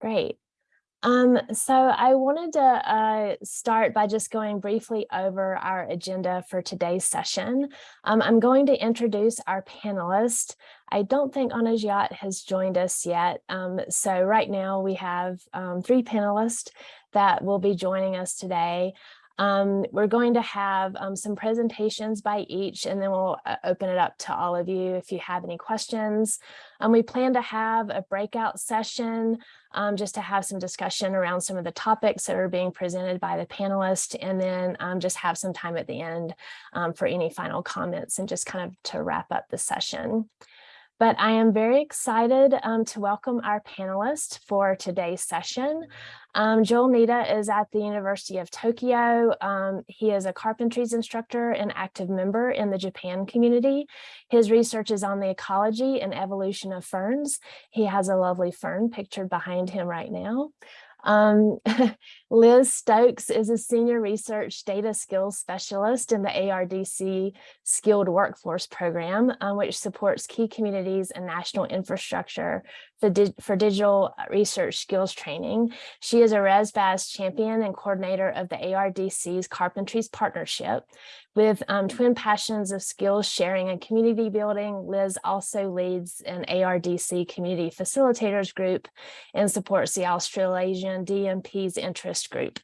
Great. Um, so I wanted to uh, start by just going briefly over our agenda for today's session. Um, I'm going to introduce our panelists. I don't think Anajat has joined us yet. Um, so right now we have um, three panelists that will be joining us today. Um, we're going to have um, some presentations by each, and then we'll uh, open it up to all of you if you have any questions. Um, we plan to have a breakout session um, just to have some discussion around some of the topics that are being presented by the panelists, and then um, just have some time at the end um, for any final comments and just kind of to wrap up the session. But I am very excited um, to welcome our panelists for today's session. Um, Joel Nitta is at the University of Tokyo. Um, he is a carpentries instructor and active member in the Japan community. His research is on the ecology and evolution of ferns. He has a lovely fern pictured behind him right now. Um, Liz Stokes is a senior research data skills specialist in the ARDC Skilled Workforce Program, um, which supports key communities and national infrastructure for, di for digital research skills training. She is a ResBaz champion and coordinator of the ARDC's Carpentries Partnership. With um, twin passions of skills sharing and community building, Liz also leads an ARDC community facilitators group and supports the Australasian DMP's interest group.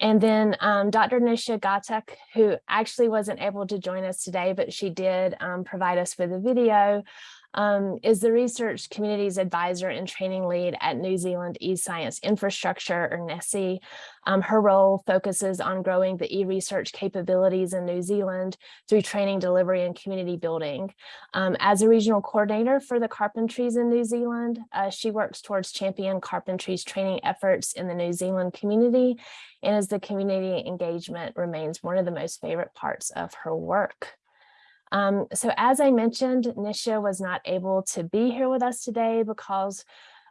And then um, Dr. Nisha Ghatak, who actually wasn't able to join us today, but she did um, provide us with a video um, is the Research Communities Advisor and Training Lead at New Zealand eScience Infrastructure, or NESI. Um, her role focuses on growing the e-research capabilities in New Zealand through training, delivery, and community building. Um, as a regional coordinator for the carpentries in New Zealand, uh, she works towards champion carpentries training efforts in the New Zealand community, and as the community engagement remains one of the most favorite parts of her work. Um, so as I mentioned, Nisha was not able to be here with us today because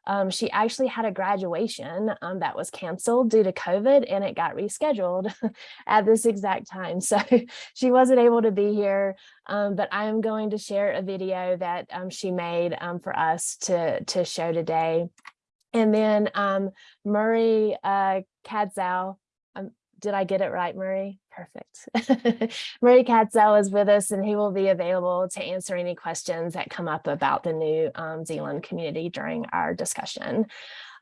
um, she actually had a graduation um, that was canceled due to COVID and it got rescheduled at this exact time. So she wasn't able to be here, um, but I am going to share a video that um, she made um, for us to, to show today. And then um, Murray uh, Cadzow, did I get it right, Murray? Perfect. Murray Cadzow is with us and he will be available to answer any questions that come up about the New um, Zealand community during our discussion.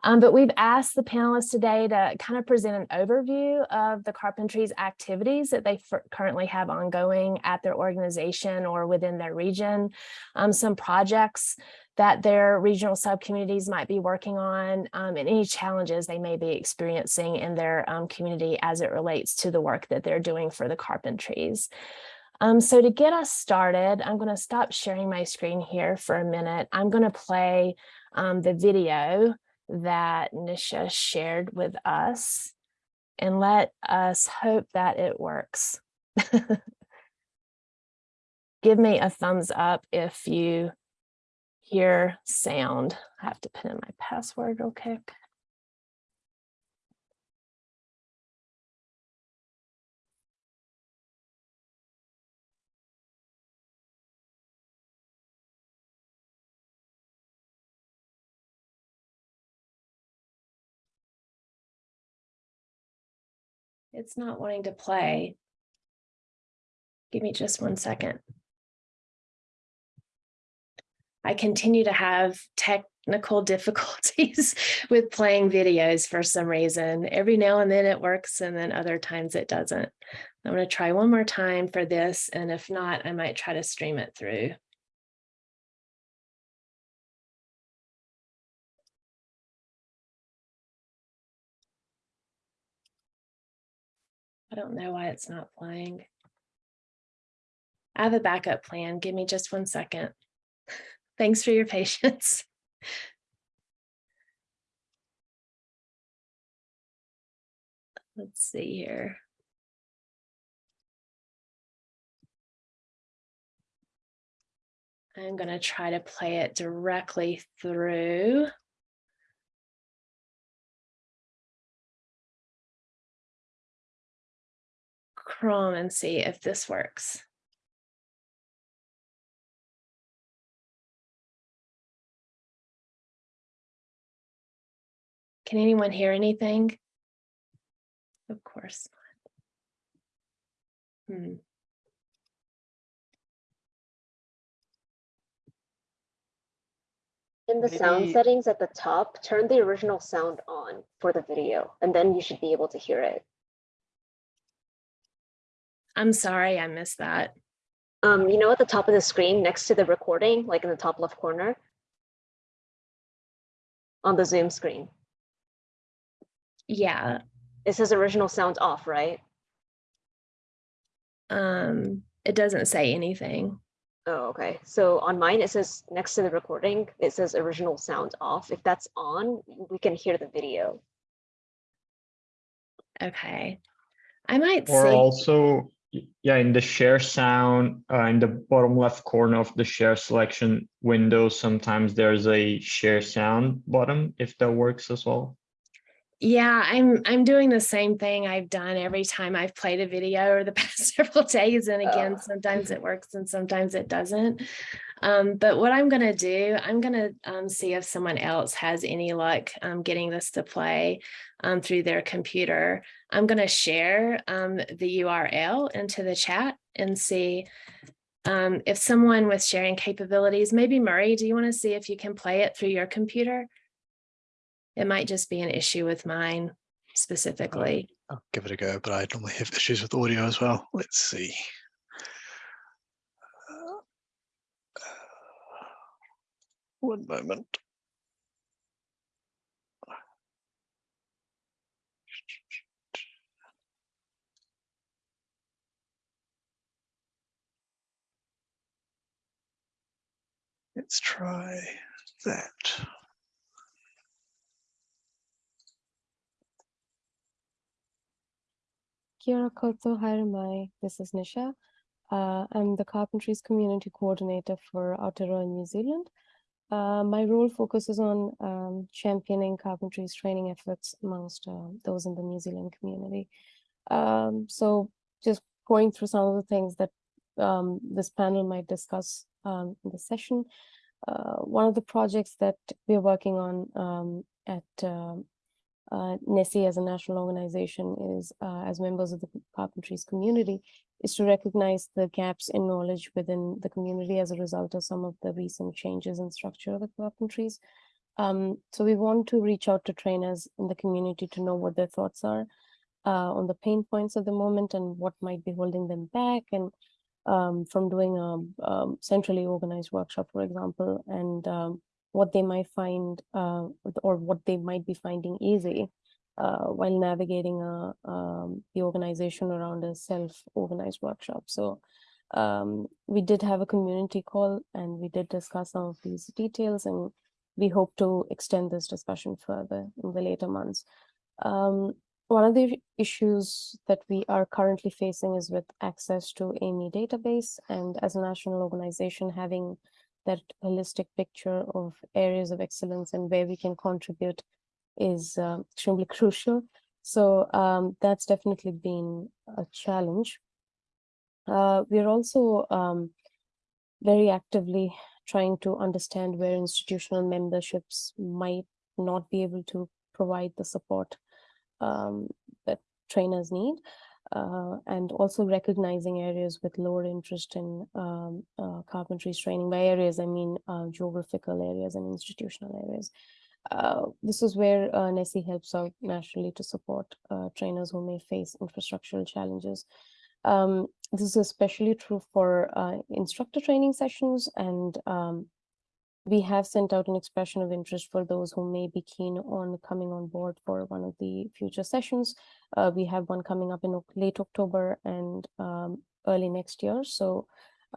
Um, but we've asked the panelists today to kind of present an overview of the Carpentries activities that they currently have ongoing at their organization or within their region, um, some projects that their regional subcommunities might be working on um, and any challenges they may be experiencing in their um, community as it relates to the work that they're doing for the carpentries. Um, so to get us started, I'm going to stop sharing my screen here for a minute. I'm going to play um, the video that Nisha shared with us and let us hope that it works. Give me a thumbs up if you hear sound. I have to put in my password real quick. It's not wanting to play. Give me just one second. I continue to have technical difficulties with playing videos for some reason. Every now and then it works and then other times it doesn't. I'm going to try one more time for this and if not, I might try to stream it through. I don't know why it's not playing. I have a backup plan. Give me just one second. Thanks for your patience. Let's see here. I'm going to try to play it directly through. Chrome and see if this works. Can anyone hear anything? Of course. not. Hmm. In the sound settings at the top, turn the original sound on for the video, and then you should be able to hear it. I'm sorry, I missed that. Um, you know, at the top of the screen, next to the recording, like in the top left corner? On the Zoom screen, Yeah, it says original sound off, right? um, it doesn't say anything. Oh, okay. So on mine, it says next to the recording, it says original sound off. If that's on, we can hear the video. Okay. I might Or see. also, y- yeah, in the share sound, uh, in the bottom left corner of the share selection window, sometimes there's a share sound button, if that works as well. Yeah, I'm I'm doing the same thing I've done every time I've played a video over the past several days. And again, Oh. sometimes it works and sometimes it doesn't. Um, but what I'm gonna do, I'm gonna um, see if someone else has any luck um, getting this to play um, through their computer. I'm gonna share um, the URL into the chat and see um, if someone with sharing capabilities, maybe Murray, do you want to see if you can play it through your computer? It might just be an issue with mine specifically. I'll give it a go, but I normally have issues with audio as well. Let's see. One moment. Let's try that. Kia koto haere. This is Nisha. Uh, I'm the Carpentries Community Coordinator for Aotearoa, New Zealand. Uh, my role focuses on um, championing carpentries training efforts amongst uh, those in the New Zealand community. Um, so just going through some of the things that um, this panel might discuss um, in the session. Uh, one of the projects that we're working on um, at um, uh, NESI as a national organization is, uh, as members of the carpentries community, is to recognize the gaps in knowledge within the community as a result of some of the recent changes in structure of the carpentries. Um, so we want to reach out to trainers in the community to know what their thoughts are uh, on the pain points at the moment and what might be holding them back and um, from doing a um, centrally organized workshop, for example, and um, what they might find uh, or what they might be finding easy uh, while navigating a, um, the organization around a self-organized workshop. So um, we did have a community call and we did discuss some of these details and we hope to extend this discussion further in the later months. Um, one of the issues that we are currently facing is with access to AMY database and as a national organization having that holistic picture of areas of excellence and where we can contribute is uh, extremely crucial. So um, that's definitely been a challenge. Uh, we're also um, very actively trying to understand where institutional memberships might not be able to provide the support um, that trainers need. Uh, and also recognizing areas with lower interest in um, uh, training. By areas, I mean uh, geographical areas and institutional areas. Uh, this is where uh, NESI helps out nationally to support uh, trainers who may face infrastructural challenges. Um, this is especially true for instructor training sessions and um, we have sent out an expression of interest for those who may be keen on coming on board for one of the future sessions. Uh, we have one coming up in late October and um, early next year. So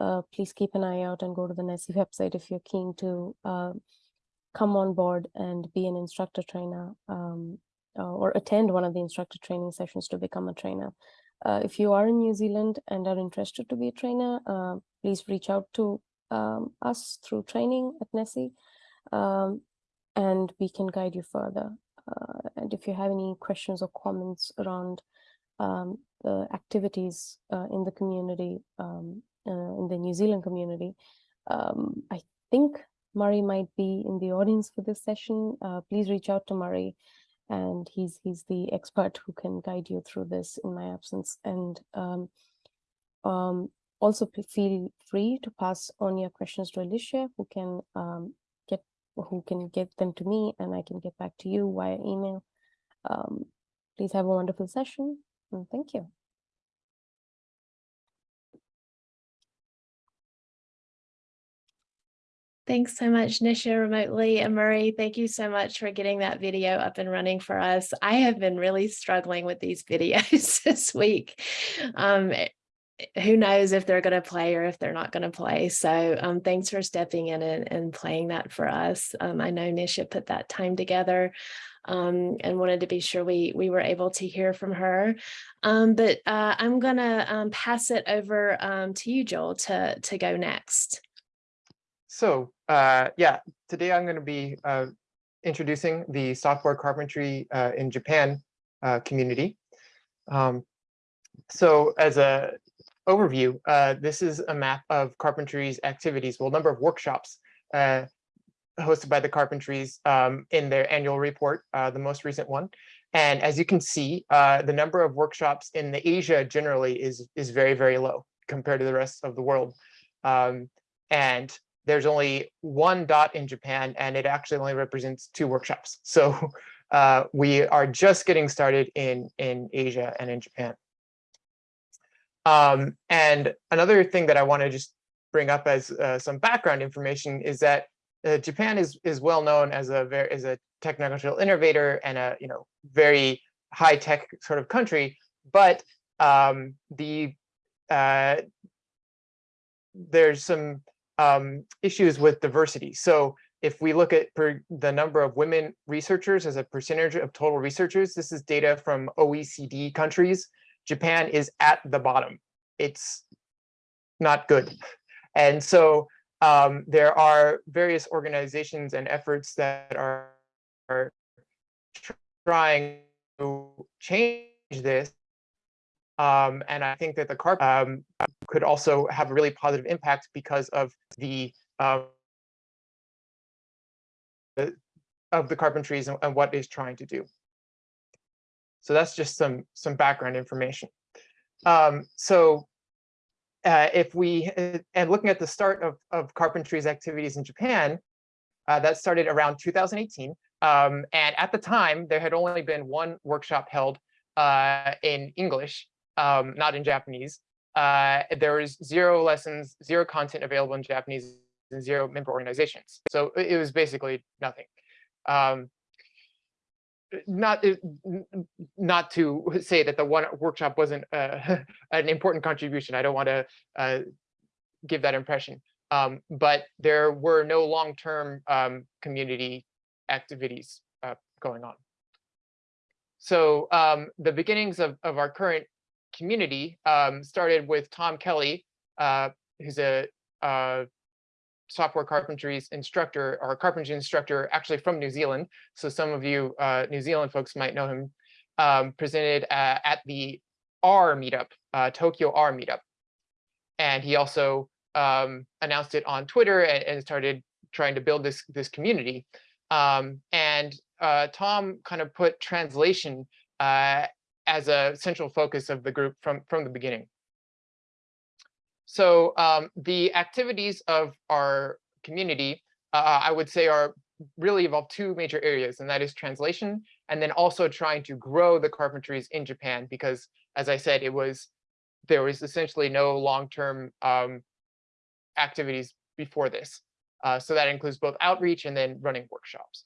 uh, please keep an eye out and go to the NESI website if you're keen to uh, come on board and be an instructor trainer um, uh, or attend one of the instructor training sessions to become a trainer. Uh, if you are in New Zealand and are interested to be a trainer, uh, please reach out to um, us through training at NESI, um, and we can guide you further. Uh, and if you have any questions or comments around um, the activities uh, in the community, um, uh, in the New Zealand community, um, I think Murray might be in the audience for this session. Uh, please reach out to Murray and he's he's the expert who can guide you through this in my absence. And um, um, also feel free to pass on your questions to Alicia, who can um, get who can get them to me, and I can get back to you via email. Um, please have a wonderful session, and thank you. Thanks so much, Nisha remotely and Murray. Thank you so much for getting that video up and running for us. I have been really struggling with these videos this week. Um, who knows if they're going to play or if they're not going to play. So um, thanks for stepping in and, and playing that for us. Um, I know Nisha put that time together um, and wanted to be sure we we were able to hear from her. Um, but uh, I'm going to um, pass it over um, to you, Joel, to, to go next. So uh, yeah, today I'm going to be uh, introducing the software carpentry uh, in Japan uh, community. So as a overview, uh, this is a map of carpentry's activities, well, number of workshops uh, hosted by the carpentries um, in their annual report, uh, the most recent one. And as you can see, uh, the number of workshops in the Asia generally is, is very, very low compared to the rest of the world. Um, and there's only one dot in Japan and it actually only represents two workshops. So uh, we are just getting started in, in Asia and in Japan. Um, and another thing that I want to just bring up as uh, some background information is that uh, Japan is is well known as a very as a technological innovator and a you know very high tech sort of country, but um, the uh, there's some um, issues with diversity. So if we look at the number of women researchers as a percentage of total researchers, this is data from OECD countries. Japan is at the bottom. It's not good. And so um, there are various organizations and efforts that are, are trying to change this. Um, and I think that the CARP um, could also have a really positive impact because of the um, of the carpentries and, and what is trying to do. So that's just some some background information. Um, so uh, if we uh, and looking at the start of of carpentry's activities in Japan, uh, that started around 2018. Um, and at the time, there had only been one workshop held uh, in English, um, not in Japanese uh, there was zero lessons, zero content available in Japanese, and zero member organizations. So it was basically nothing. Um, not not to say that the one workshop wasn't uh, an important contribution. I don't want to uh, give that impression. Um, but there were no long-term um, community activities uh, going on. So um, the beginnings of, of our current community um, started with Tom Kelly, uh, who's a, a software carpentry's instructor or carpentry instructor actually from New Zealand. So some of you uh, New Zealand folks might know him, um, presented uh, at the R meetup, uh, Tokyo R meetup. And he also um, announced it on Twitter and, and, started trying to build this, this community. Um, and uh, Tom kind of put translation uh, as a central focus of the group from, from the beginning. So um, the activities of our community, uh, I would say are really involve two major areas, and that is translation, and then also trying to grow the carpentries in Japan, because as I said, it was there was essentially no long-term um, activities before this. Uh, so that includes both outreach and then running workshops.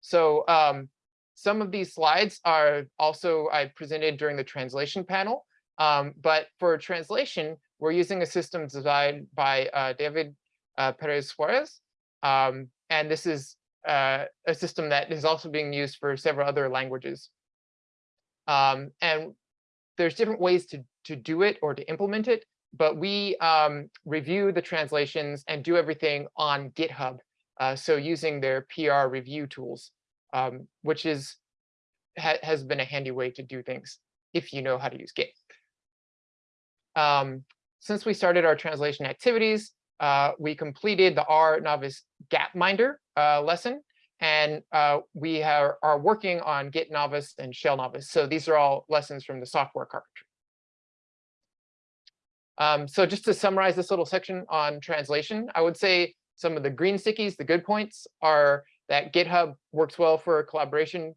So um, some of these slides are also I presented during the translation panel, um, but for translation, we're using a system designed by uh, David uh, Perez Suarez. Um, and this is uh, a system that is also being used for several other languages. Um, and there's different ways to, to do it or to implement it, but we um, review the translations and do everything on GitHub. Uh, so using their PR review tools um, which is ha has been a handy way to do things if you know how to use Git. Um, since we started our translation activities, uh, we completed the R novice Gapminder uh, lesson, And uh, we are, are working on Git Novice and Shell Novice. So these are all lessons from the software carpentry. Um, so just to summarize this little section on translation, I would say some of the green stickies, the good points are that GitHub works well for collaboration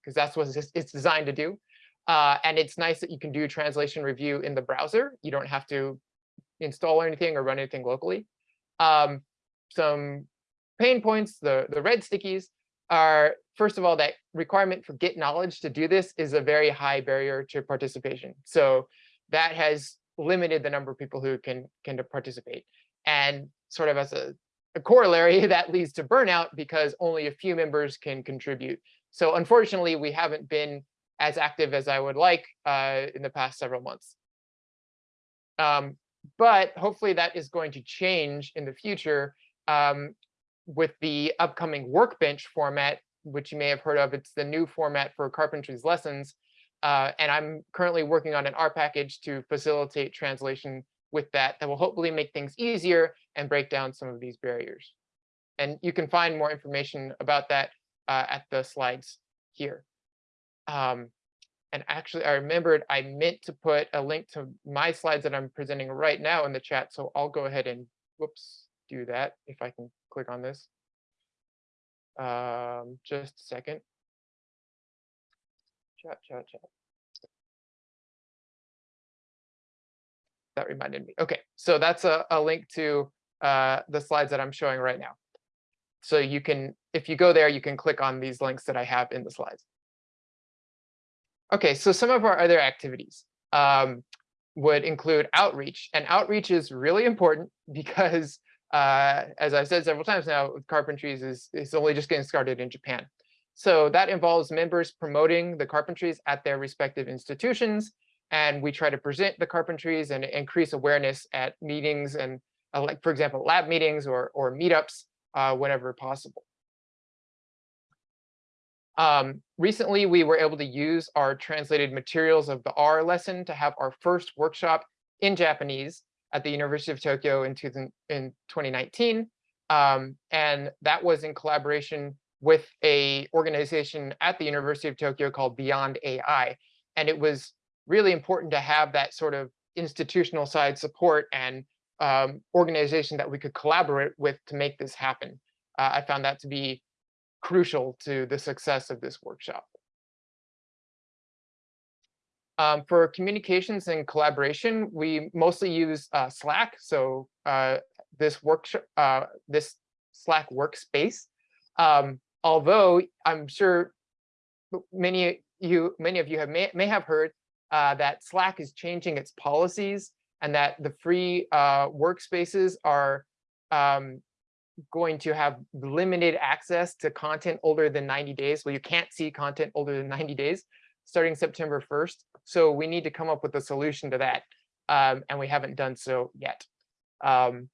because that's what it's, it's designed to do. Uh, and it's nice that you can do translation review in the browser. You don't have to install anything or run anything locally. Um, some pain points, the, the red stickies are, first of all, that requirement for Git knowledge to do this is a very high barrier to participation. So that has limited the number of people who can, can participate. And sort of as a, a corollary, that leads to burnout because only a few members can contribute. So unfortunately, we haven't been as active as I would like uh, in the past several months. Um, but hopefully that is going to change in the future um, with the upcoming workbench format, which you may have heard of. It's the new format for carpentry's lessons. Uh, and I'm currently working on an R package to facilitate translation with that, that will hopefully make things easier and break down some of these barriers. And you can find more information about that uh, at the slides here. Um, and actually, I remembered I meant to put a link to my slides that I'm presenting right now in the chat. So I'll go ahead and whoops, do that if I can click on this. Um, just a second. Chat, chat, chat. That reminded me. Okay, so that's a, a link to uh, the slides that I'm showing right now. So you can, if you go there, you can click on these links that I have in the slides. Okay, so some of our other activities um, would include outreach. And outreach is really important because, uh, as I've said several times now, carpentries is, is only just getting started in Japan. So that involves members promoting the carpentries at their respective institutions. And we try to present the carpentries and increase awareness at meetings and uh, like, for example, lab meetings or, or meetups uh, whenever possible. Um, recently, we were able to use our translated materials of the R lesson to have our first workshop in Japanese at the University of Tokyo in, in 2019. Um, and that was in collaboration with a organization at the University of Tokyo called Beyond AI. And it was really important to have that sort of institutional side support and um, organization that we could collaborate with to make this happen. Uh, I found that to be crucial to the success of this workshop. Um, for communications and collaboration, we mostly use uh, Slack. So uh, this workshop, uh, this Slack workspace. Um, although I'm sure many you, many of you have may, may have heard uh, that Slack is changing its policies and that the free uh, workspaces are um, going to have limited access to content older than 90 days. Well, you can't see content older than 90 days starting September 1st. So we need to come up with a solution to that. Um, and we haven't done so yet. Um,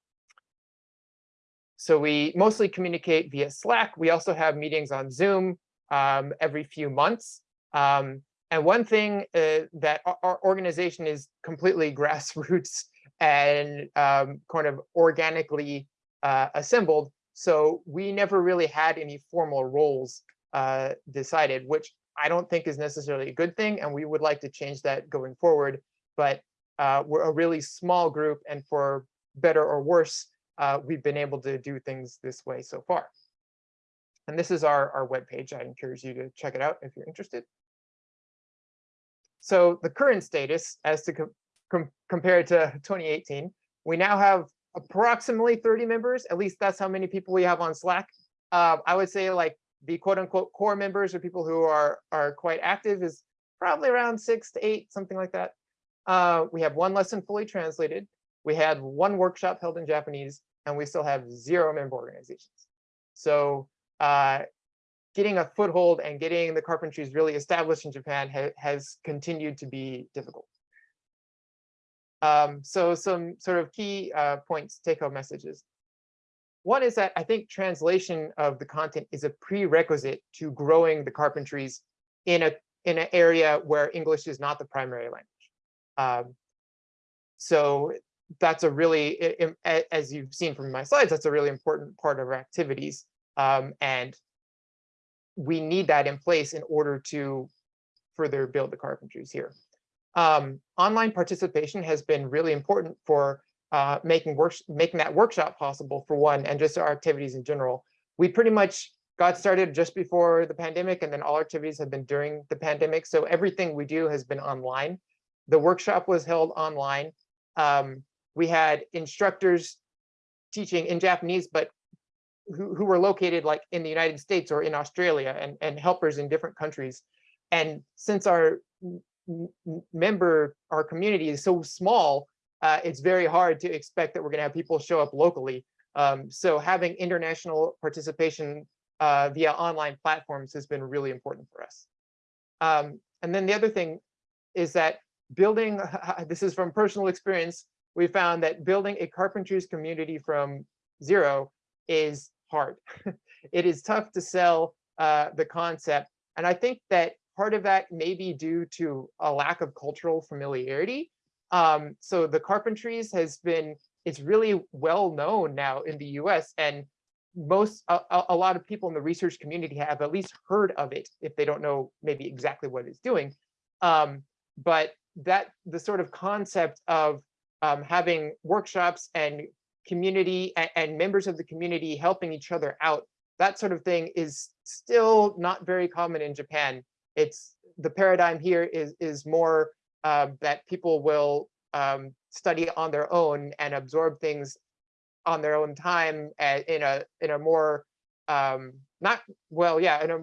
so we mostly communicate via Slack. We also have meetings on Zoom um, every few months. Um, and one thing uh, that our organization is completely grassroots and um, kind of organically uh, assembled. So we never really had any formal roles uh, decided, which I don't think is necessarily a good thing. And we would like to change that going forward. But uh, we're a really small group. And for better or worse, uh, we've been able to do things this way so far. And this is our, our webpage. I encourage you to check it out if you're interested. So the current status as to com com compared to 2018, we now have approximately 30 members. At least that's how many people we have on Slack. Uh, I would say like the quote unquote core members or people who are, are quite active is probably around six to eight, something like that. Uh, we have one lesson fully translated. We had one workshop held in Japanese, and we still have zero member organizations. So uh, getting a foothold and getting the carpentries really established in Japan ha has continued to be difficult. Um, so some sort of key uh, points, take-home messages. One is that I think translation of the content is a prerequisite to growing the carpentries in a in an area where English is not the primary language. Um, so that's a really, as you've seen from my slides, that's a really important part of our activities. Um, and we need that in place in order to further build the carpentries here. Um, online participation has been really important for uh, making works making that workshop possible for one, and just our activities in general. We pretty much got started just before the pandemic, and then all our activities have been during the pandemic. So everything we do has been online. The workshop was held online. Um, we had instructors teaching in Japanese, but who, who were located like in the United States or in Australia and, and helpers in different countries. And since our member, our community is so small, uh, it's very hard to expect that we're gonna have people show up locally. Um, so having international participation uh, via online platforms has been really important for us. Um, and then the other thing is that building, this is from personal experience, we found that building a carpentries community from zero is hard. it is tough to sell uh, the concept. And I think that part of that may be due to a lack of cultural familiarity. Um, so the carpentries has been, it's really well known now in the US and most, a, a lot of people in the research community have at least heard of it if they don't know maybe exactly what it's doing. Um, but that the sort of concept of um, having workshops and community and, and members of the community helping each other out, that sort of thing is still not very common in Japan. It's the paradigm here is, is more uh, that people will um, study on their own and absorb things on their own time in a in a more um, not well, yeah, in a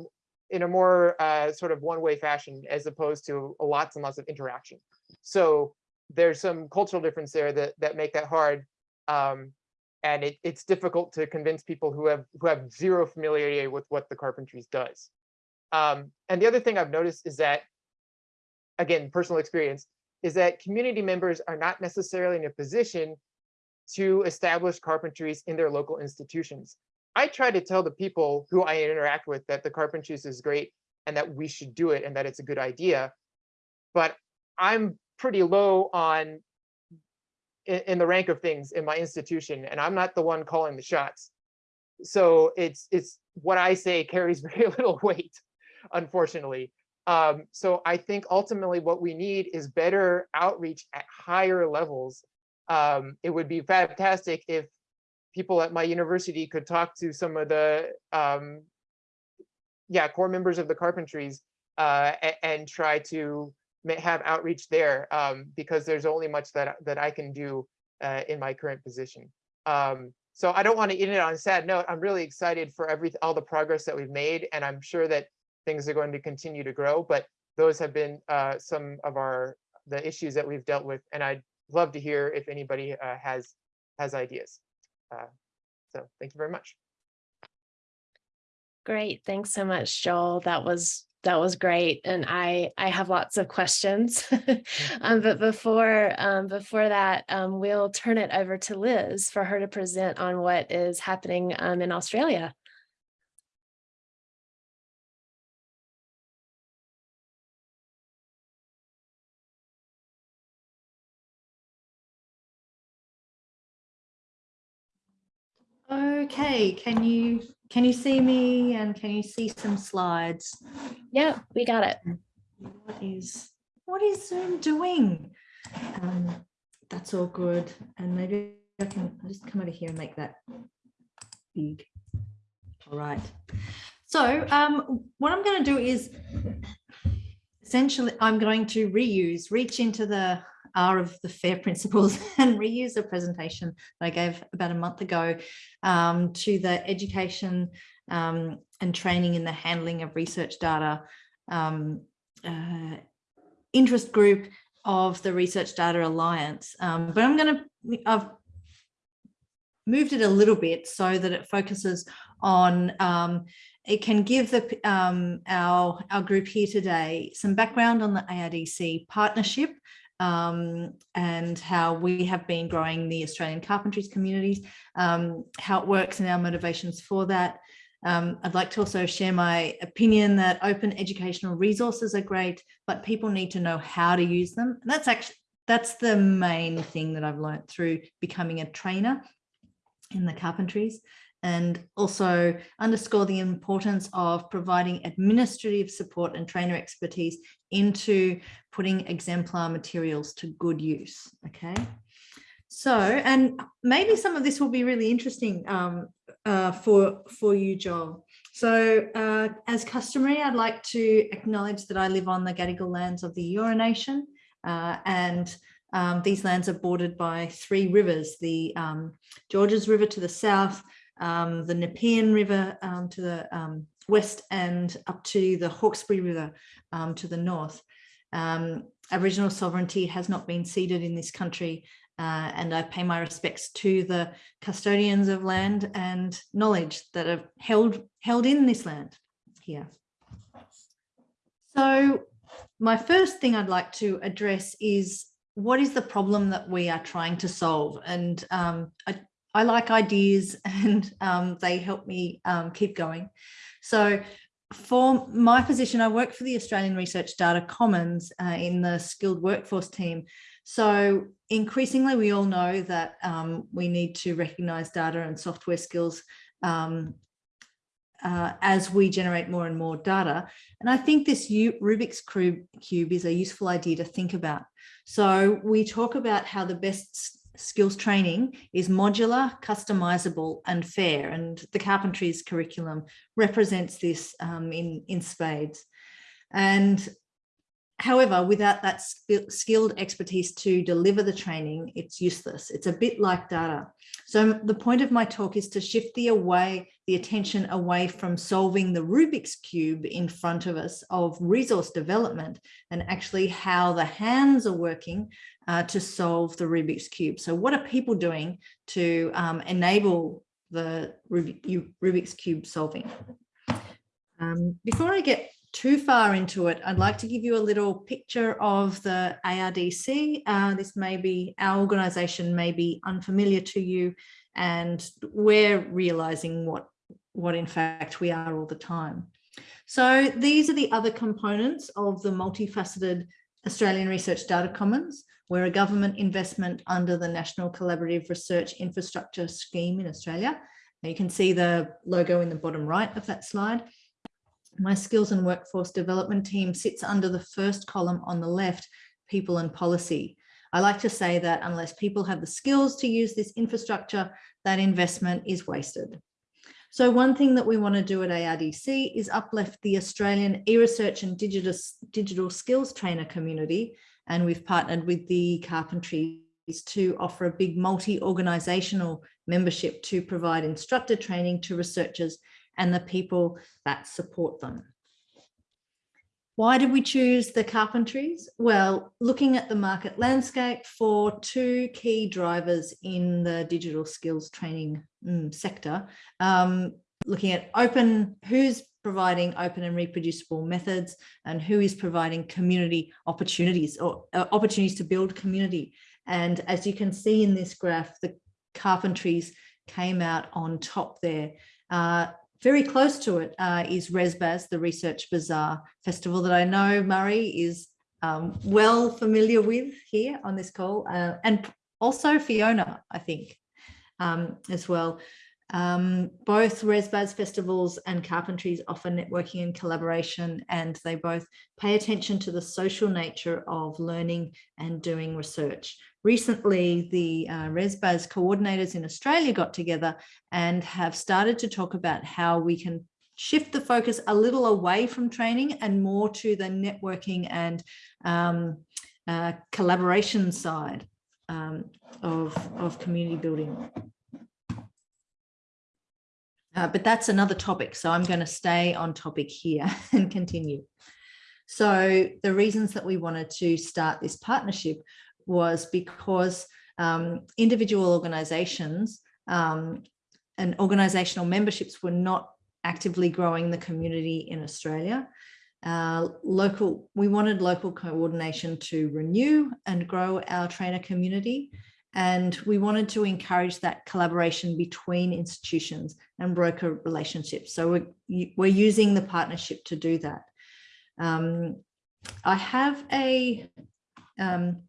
in a more uh, sort of one-way fashion as opposed to lots and lots of interaction. So there's some cultural difference there that that make that hard. Um, and it, it's difficult to convince people who have who have zero familiarity with what the carpentries does. Um, and the other thing I've noticed is that, again, personal experience, is that community members are not necessarily in a position to establish carpentries in their local institutions. I try to tell the people who I interact with that the carpentries is great and that we should do it and that it's a good idea. But I'm pretty low on in, in the rank of things in my institution, and I'm not the one calling the shots. So it's it's what I say carries very little weight, unfortunately. Um, so I think ultimately what we need is better outreach at higher levels. Um, it would be fantastic if people at my university could talk to some of the um, yeah core members of the carpentries uh, and, try to have outreach there um, because there's only much that that I can do uh, in my current position. Um, so I don't want to end it on a sad note. I'm really excited for every all the progress that we've made, and I'm sure that things are going to continue to grow. But those have been uh, some of our the issues that we've dealt with, and I'd love to hear if anybody uh, has has ideas. Uh, so thank you very much. Great, thanks so much, Joel. That was that was great. And I, I have lots of questions, um, but before, um, before that, um, we'll turn it over to Liz for her to present on what is happening um, in Australia. Okay, can you can you see me and can you see some slides? Yeah, we got it. What is what is Zoom doing? Um, that's all good. And maybe I can I'll just come over here and make that big. All right. So um, what I'm going to do is essentially I'm going to reuse, reach into the R of the FAIR principles and reuse a presentation that I gave about a month ago um, to the education um, and training in the handling of research data um, uh, interest group of the Research Data Alliance. Um, but I'm going to, I've moved it a little bit so that it focuses on um, it can give the, um, our, our group here today some background on the ARDC partnership um, and how we have been growing the Australian carpentries communities, um, how it works and our motivations for that. Um, I'd like to also share my opinion that open educational resources are great, but people need to know how to use them. And that's actually, that's the main thing that I've learned through becoming a trainer in the carpentries and also underscore the importance of providing administrative support and trainer expertise into putting exemplar materials to good use. Okay. So, and maybe some of this will be really interesting um, uh, for, for you, Joel. So uh, as customary, I'd like to acknowledge that I live on the Gadigal lands of the Eora Nation uh, and um, these lands are bordered by three rivers, the um, Georges River to the south, um, the Nepean River um, to the um, west and up to the Hawkesbury River um, to the north. Aboriginal sovereignty has not been ceded in this country uh, and I pay my respects to the custodians of land and knowledge that are held, held in this land here. So my first thing I'd like to address is what is the problem that we are trying to solve? And um, I, I, like ideas and um, they help me um, keep going. So for my position, I work for the Australian Research Data Commons uh, in the skilled workforce team. So increasingly, we all know that um, we need to recognize data and software skills um, uh, as we generate more and more data. And I think this Rubik's Cube is a useful idea to think about. So we talk about how the best skills training is modular, customizable and fair. And the carpentries curriculum represents this um, in, in spades. And However, without that skilled expertise to deliver the training, it's useless. It's a bit like data. So the point of my talk is to shift the away, the attention away from solving the Rubik's Cube in front of us of resource development and actually how the hands are working uh, to solve the Rubik's Cube. So what are people doing to um, enable the Rubik's Cube solving? Um, before I get too far into it, I'd like to give you a little picture of the ARDC. Uh, this may be, our organisation may be unfamiliar to you and we're realising what, what in fact we are all the time. So these are the other components of the multifaceted Australian Research Data Commons. We're a government investment under the National Collaborative Research Infrastructure Scheme in Australia. Now you can see the logo in the bottom right of that slide. My skills and workforce development team sits under the first column on the left, people and policy. I like to say that unless people have the skills to use this infrastructure, that investment is wasted. So one thing that we want to do at ARDC is uplift the Australian e-research and digital, digital skills trainer community. And we've partnered with the carpentries to offer a big multi-organizational membership to provide instructor training to researchers and the people that support them. Why did we choose the carpentries? Well, looking at the market landscape for two key drivers in the digital skills training mm, sector, um, looking at open, who's providing open and reproducible methods and who is providing community opportunities or uh, opportunities to build community. And as you can see in this graph, the carpentries came out on top there. Uh, very close to it uh, is ResBaz, the Research Bazaar Festival that I know Murray is um, well familiar with here on this call, uh, and also Fiona, I think, um, as well. Um, both ResBaz festivals and carpentries offer networking and collaboration, and they both pay attention to the social nature of learning and doing research. Recently, the uh, ResBaz coordinators in Australia got together and have started to talk about how we can shift the focus a little away from training and more to the networking and um, uh, collaboration side um, of, of community building. Uh, but that's another topic, so I'm going to stay on topic here and continue. So the reasons that we wanted to start this partnership was because um, individual organizations um, and organizational memberships were not actively growing the community in Australia. Uh, local, we wanted local coordination to renew and grow our trainer community. And we wanted to encourage that collaboration between institutions and broker relationships. So we're, we're using the partnership to do that. Um, I have a um,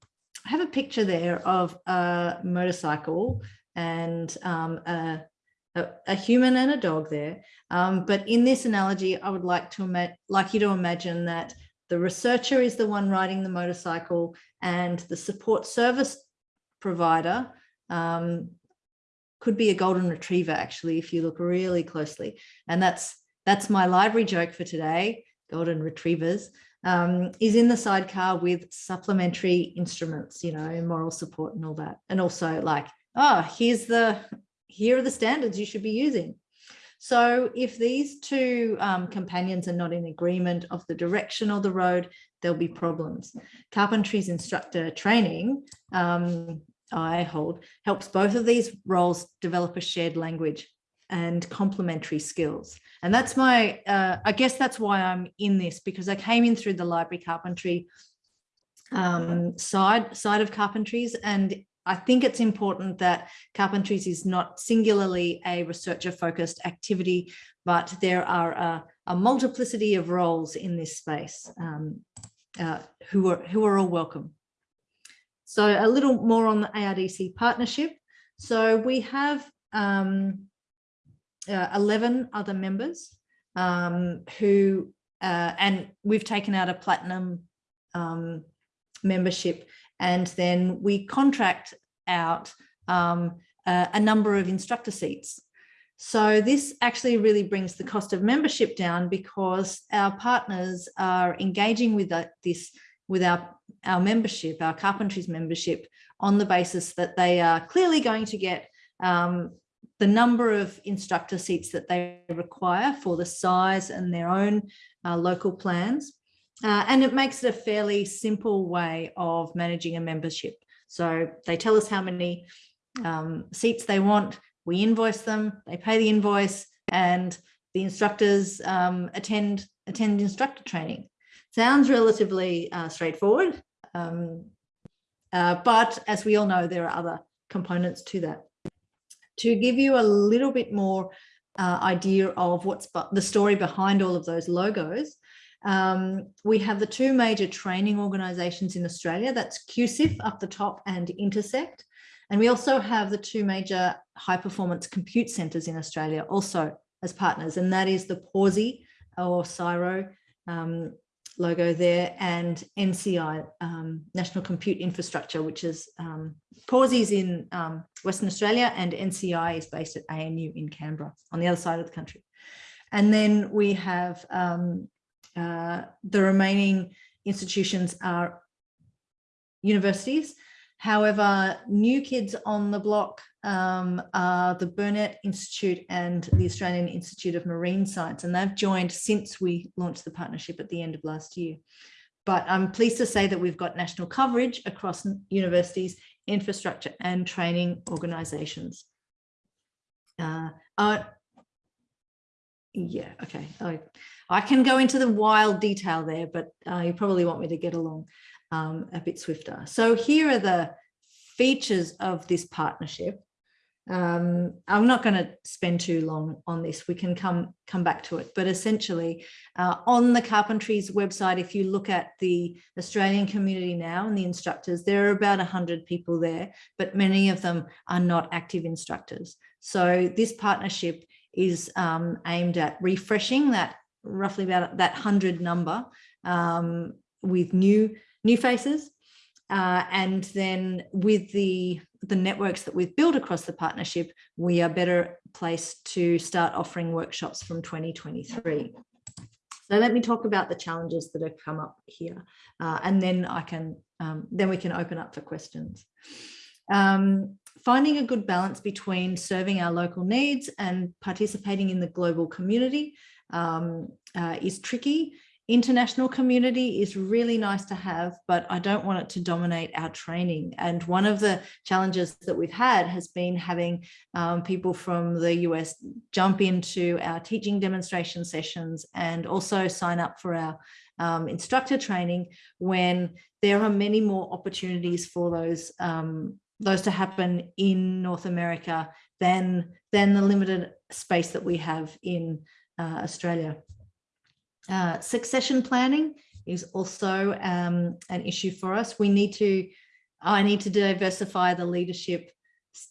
I have a picture there of a motorcycle and um, a, a, a human and a dog there. Um, but in this analogy, I would like to like you to imagine that the researcher is the one riding the motorcycle and the support service provider um, could be a golden retriever actually if you look really closely and that's that's my library joke for today golden retrievers um, is in the sidecar with supplementary instruments you know moral support and all that. And also like oh here's the here are the standards you should be using. So if these two um, companions are not in agreement of the direction of the road, there'll be problems. Carpentry's instructor training, um, I hold, helps both of these roles develop a shared language and complementary skills. And that's my, uh, I guess that's why I'm in this because I came in through the library carpentry um, side, side of carpentries and I think it's important that Carpentries is not singularly a researcher focused activity, but there are a, a multiplicity of roles in this space um, uh, who, are, who are all welcome. So a little more on the ARDC partnership. So we have um, uh, 11 other members um, who, uh, and we've taken out a platinum um, membership and then we contract out um, a, a number of instructor seats. So this actually really brings the cost of membership down because our partners are engaging with this with our, our membership, our carpentries membership, on the basis that they are clearly going to get um, the number of instructor seats that they require for the size and their own uh, local plans. Uh, and it makes it a fairly simple way of managing a membership. So they tell us how many um, seats they want, we invoice them, they pay the invoice, and the instructors um, attend attend instructor training. Sounds relatively uh, straightforward, um, uh, but as we all know, there are other components to that. To give you a little bit more uh, idea of what's the story behind all of those logos, um, we have the two major training organisations in Australia, that's QCIF up the top and Intersect. And we also have the two major high performance compute centres in Australia also as partners, and that is the Pawsey or CSIRO um, logo there and NCI, um, National Compute Infrastructure, which is um, is in um, Western Australia and NCI is based at ANU in Canberra on the other side of the country. And then we have um, uh, the remaining institutions are universities. However, new kids on the block um, are the Burnet Institute and the Australian Institute of Marine Science, and they've joined since we launched the partnership at the end of last year. But I'm pleased to say that we've got national coverage across universities, infrastructure and training organisations. Uh, uh, yeah, okay. I, I can go into the wild detail there, but uh, you probably want me to get along um, a bit swifter. So here are the features of this partnership. Um, I'm not going to spend too long on this. We can come come back to it. But essentially, uh, on the Carpentries website, if you look at the Australian community now and the instructors, there are about 100 people there, but many of them are not active instructors. So this partnership is um, aimed at refreshing that roughly about that 100 number um, with new new faces. Uh, and then with the, the networks that we've built across the partnership, we are better placed to start offering workshops from 2023. So let me talk about the challenges that have come up here, uh, and then I can um, then we can open up for questions. Um, finding a good balance between serving our local needs and participating in the global community um, uh, is tricky. International community is really nice to have, but I don't want it to dominate our training. And one of the challenges that we've had has been having um, people from the US jump into our teaching demonstration sessions and also sign up for our um, instructor training when there are many more opportunities for those um, those to happen in North America than, than the limited space that we have in uh, Australia. Uh, succession planning is also um, an issue for us. We need to, I need to diversify the leadership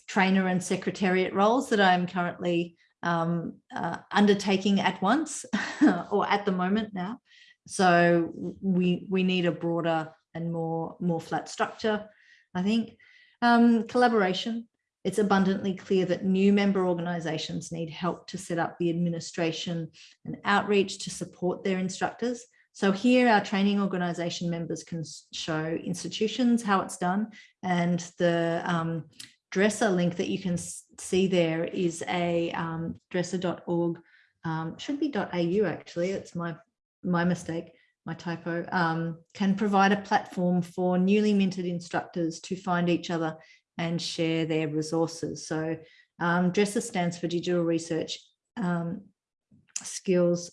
trainer and secretariat roles that I'm currently um, uh, undertaking at once or at the moment now. So we we need a broader and more more flat structure, I think. Um, collaboration. It's abundantly clear that new member organisations need help to set up the administration and outreach to support their instructors. So here our training organisation members can show institutions how it's done and the um, DReSA link that you can see there is a um, dresa.org, um, should be .au actually, it's my, my mistake, my typo, um, can provide a platform for newly minted instructors to find each other and share their resources. So um, DReSA stands for Digital Research um, Skills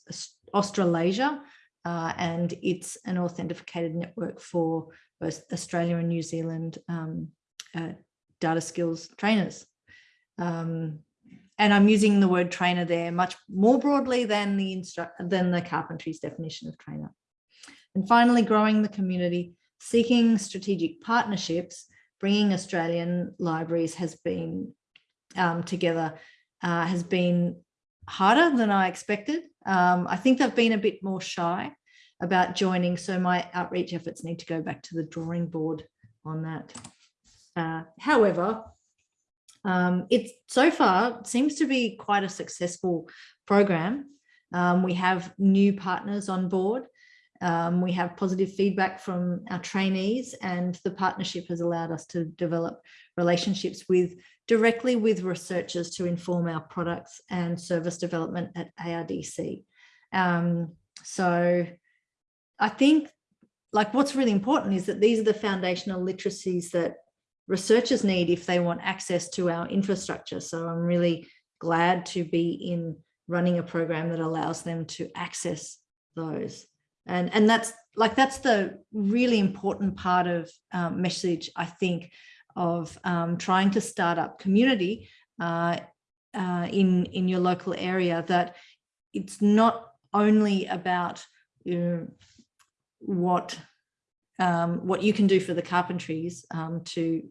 Australasia, uh, and it's an authenticated network for both Australia and New Zealand um, uh, data skills trainers. Um, and I'm using the word trainer there much more broadly than the than the carpentry's definition of trainer. And finally, growing the community, seeking strategic partnerships, bringing Australian libraries has been um, together uh, has been harder than I expected. Um, I think they've been a bit more shy about joining, so my outreach efforts need to go back to the drawing board on that. Uh, however, um, it so far seems to be quite a successful program. Um, we have new partners on board. Um, we have positive feedback from our trainees and the partnership has allowed us to develop relationships with directly with researchers to inform our products and service development at ARDC. Um, so I think like what's really important is that these are the foundational literacies that researchers need if they want access to our infrastructure. So I'm really glad to be in running a program that allows them to access those. And, and that's like, that's the really important part of um, message, I think, of um, trying to start up community uh, uh, in, in your local area, that it's not only about you know, what um, what you can do for the carpentries um, to,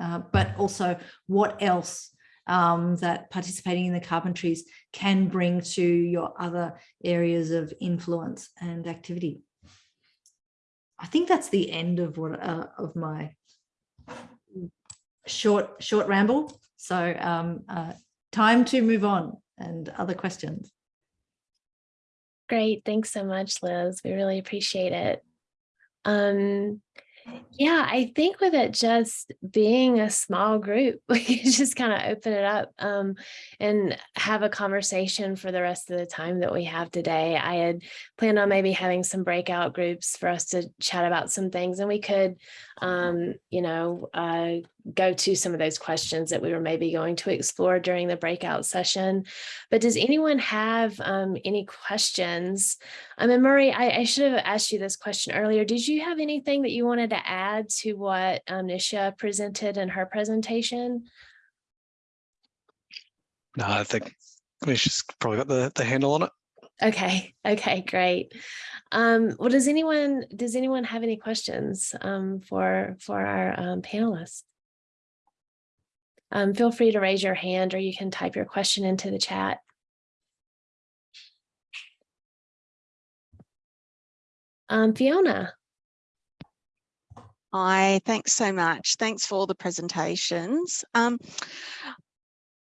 uh, but also what else um, that participating in the carpentries can bring to your other areas of influence and activity. I think that's the end of what uh, of my short short ramble. So um, uh, time to move on and other questions. Great. Thanks so much, Liz. We really appreciate it. Um, yeah, I think with it just being a small group, we can just kind of open it up um, and have a conversation for the rest of the time that we have today. I had planned on maybe having some breakout groups for us to chat about some things and we could, um, you know, uh, go to some of those questions that we were maybe going to explore during the breakout session. But does anyone have um, any questions? Um, and Murray, I, I should have asked you this question earlier. Did you have anything that you wanted to add to what um, Nisha presented in her presentation? No, I think she's probably got the, the handle on it. Okay, okay, great. Um, well, does anyone does anyone have any questions um, for for our um, panelists? Um, feel free to raise your hand or you can type your question into the chat. Um, Fiona. Hi, thanks so much. Thanks for all the presentations. Um,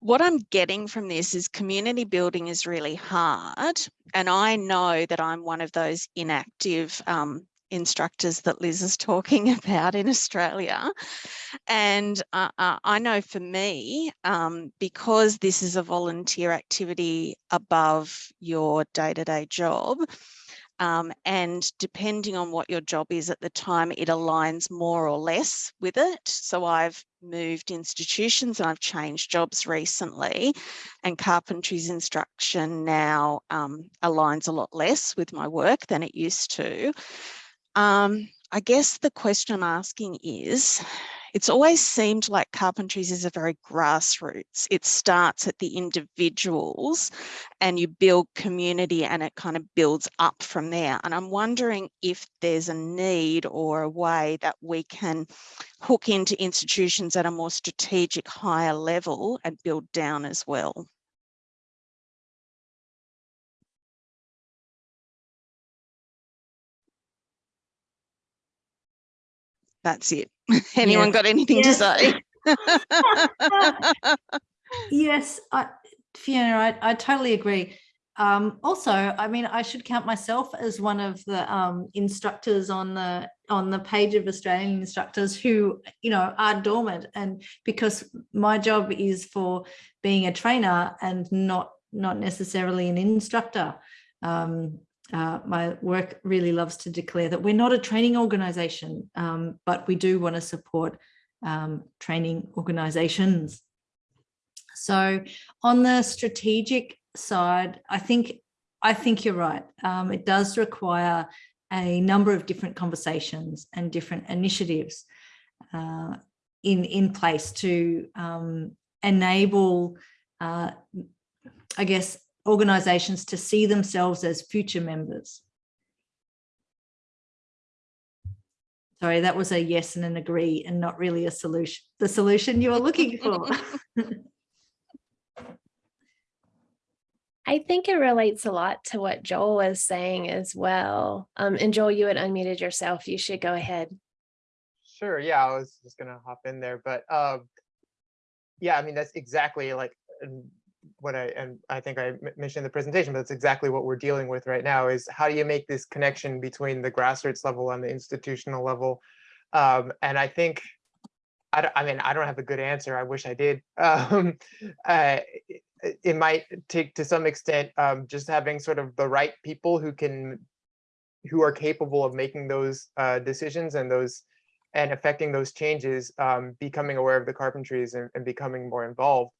what I'm getting from this is community building is really hard. And I know that I'm one of those inactive um, instructors that Liz is talking about in Australia. And uh, uh, I know for me, um, because this is a volunteer activity above your day-to-day -day job, um, and depending on what your job is at the time, it aligns more or less with it. So I've moved institutions and I've changed jobs recently and carpentry's instruction now um, aligns a lot less with my work than it used to. Um, I guess the question I'm asking is, it's always seemed like carpentries is a very grassroots. It starts at the individuals and you build community and it kind of builds up from there. And I'm wondering if there's a need or a way that we can hook into institutions at a more strategic higher level and build down as well. That's it. Anyone Yes. got anything Yes. to say? Yes, I, Fiona, I, I totally agree. Um, also, I mean, I should count myself as one of the um, instructors on the on the page of Australian instructors who, you know, are dormant, and because my job is for being a trainer and not not necessarily an instructor. Um, uh, my work really loves to declare that we're not a training organization, um, but we do want to support um, training organizations. So on the strategic side, I think I think you're right. Um, it does require a number of different conversations and different initiatives uh, in in place to um, enable, uh, I guess, organizations to see themselves as future members. Sorry, that was a yes and an agree and not really a solution, the solution you were looking for. I think it relates a lot to what Joel was saying as well. Um, and Joel, you had unmuted yourself. You should go ahead. Sure, yeah, I was just gonna hop in there, but um, yeah, I mean, that's exactly like what I, and I think I mentioned in the presentation, but that's exactly what we're dealing with right now is how do you make this connection between the grassroots level and the institutional level? Um, and I think, I, I mean, I don't have a good answer. I wish I did. Um, uh, it- it might take to some extent um, just having sort of the right people who can, who are capable of making those uh, decisions and those and affecting those changes, um, becoming aware of the carpentries and, and becoming more involved.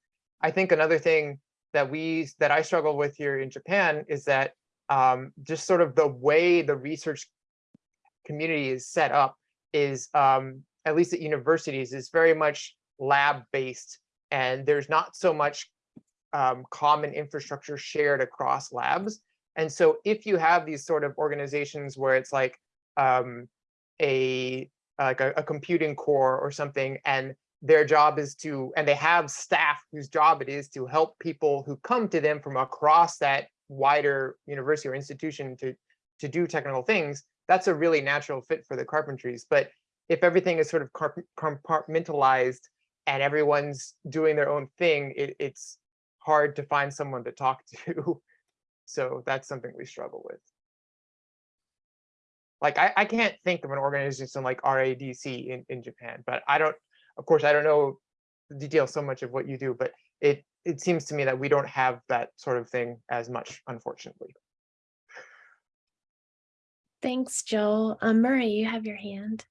I think another thing that we that I struggle with here in Japan is that um, just sort of the way the research community is set up is um, at least at universities is very much lab based and there's not so much um, common infrastructure shared across labs. And so if you have these sort of organizations where it's like um, a like a, a computing core or something, and their job is to, and they have staff whose job it is to help people who come to them from across that wider university or institution to to do technical things, that's a really natural fit for the carpentries. But if everything is sort of compartmentalized and everyone's doing their own thing, it, it's hard to find someone to talk to. So that's something we struggle with. Like I, I can't think of an organization like RADC in, in Japan, but I don't, of course, I don't know the details so much of what you do, but it it seems to me that we don't have that sort of thing as much, unfortunately. Thanks, Joel. Um, Murray, you have your hand.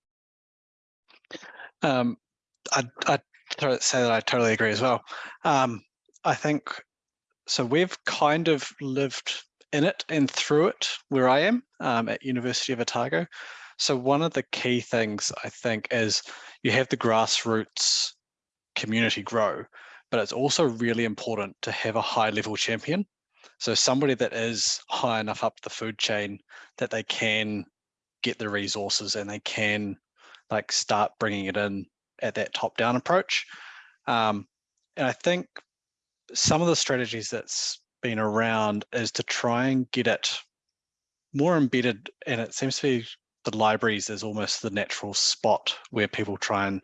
Um, I'd, I'd say that I totally agree as well. Um, I think, so we've kind of lived in it and through it where I am um, at University of Otago. So one of the key things I think is you have the grassroots community grow, but it's also really important to have a high level champion. So somebody that is high enough up the food chain that they can get the resources and they can like start bringing it in at that top down approach. Um, and I think some of the strategies that's been around is to try and get it more embedded and it seems to be the libraries is almost the natural spot where people try and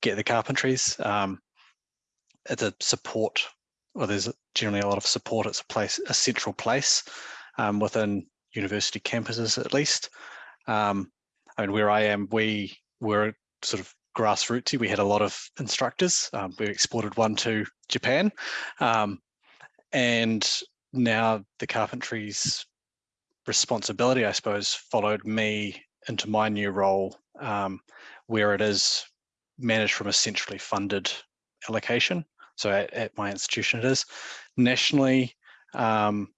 get the carpentries. Um, it's a support, or there's generally a lot of support. It's a place, a central place um, within university campuses at least. Um, I mean, where I am, we were sort of grassrootsy. We had a lot of instructors. Um, we exported one to Japan. Um, and now the carpentry's responsibility, I suppose, followed me into my new role um, where it is managed from a centrally funded allocation. So at, at my institution it is. Nationally, um,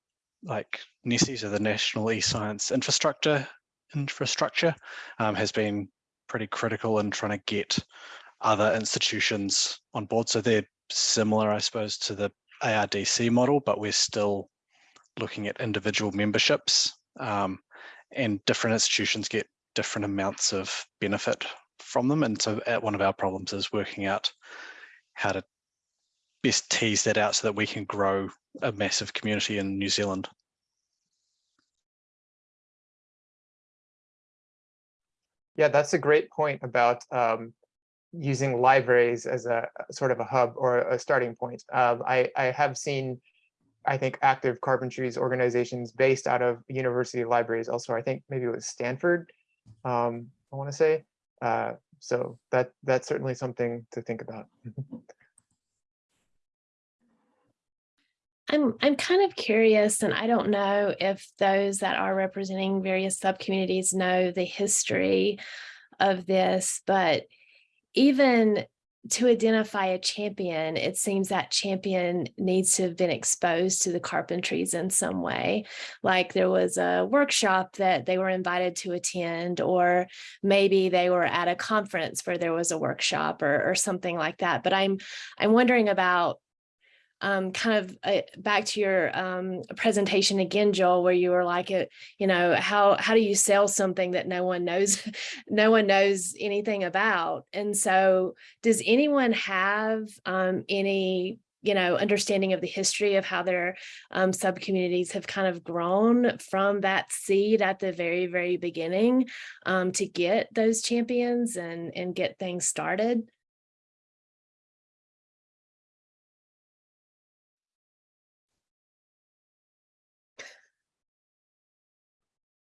like NESI, so the National eScience Infrastructure infrastructure um, has been pretty critical in trying to get other institutions on board. So they're similar, I suppose, to the ARDC model, but we're still looking at individual memberships um, and different institutions get different amounts of benefit from them. And so at one of our problems is working out how to best tease that out so that we can grow a massive community in New Zealand. Yeah, that's a great point about um, using libraries as a a sort of a hub or a starting point. Um, I, I have seen, I think, active carpentries organizations based out of university libraries. Also, I think maybe it was Stanford, um, I want to say. Uh, so that that's certainly something to think about. I'm I'm kind of curious, and I don't know if those that are representing various subcommunities know the history of this, but even to identify a champion, it seems that champion needs to have been exposed to the carpentries in some way. Like there was a workshop that they were invited to attend, or maybe they were at a conference where there was a workshop or, or something like that. But I'm I'm wondering about um, kind of uh, back to your um, presentation again, Joel, where you were like, it, you know, how how do you sell something that no one knows, no one knows anything about? And so, does anyone have um, any you know, understanding of the history of how their um, subcommunities have kind of grown from that seed at the very, very beginning um, to get those champions and, and get things started.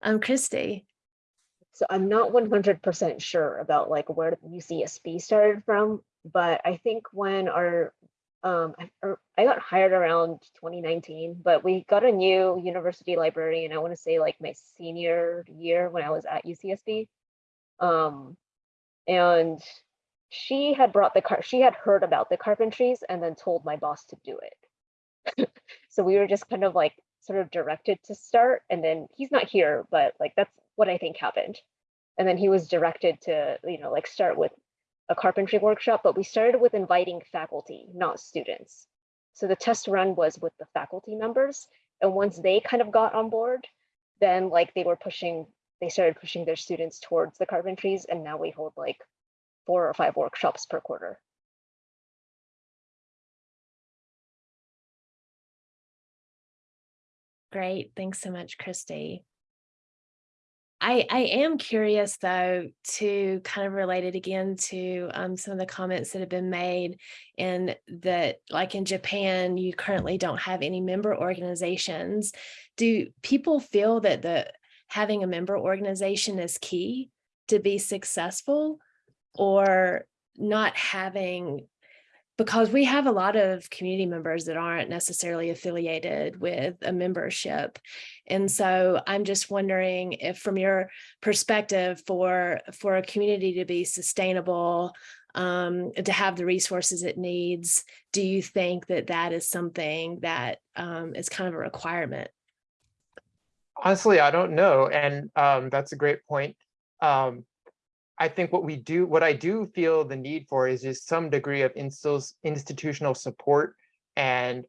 Um, Christy. So I'm not 100% sure about like where UCSB started from, but I think when our um, I, er, got hired around 2019, but we got a new university librarian. I want to say like my senior year when I was at UCSB. Um, and she had brought the car, she had heard about the carpentries and then told my boss to do it. so we were just kind of like sort of directed to start and then he's not here but like that's what i think happened. And then he was directed to you know like start with a carpentry workshop but we started with inviting faculty not students. So the test run was with the faculty members and once they kind of got on board then like they were pushing they started pushing their students towards the carpentries and now we hold like four or five workshops per quarter Great. Thanks so much, Christy. I, I am curious though to kind of relate it again to um, some of the comments that have been made and that like in Japan, you currently don't have any member organizations. Do people feel that the having a member organization is key to be successful or not having because we have a lot of community members that aren't necessarily affiliated with a membership. And so I'm just wondering if from your perspective for, for a community to be sustainable, um, to have the resources it needs, do you think that that is something that um, is kind of a requirement? Honestly, I don't know. And um, that's a great point. Um, I think what we do, what I do feel the need for is just some degree of instills institutional support and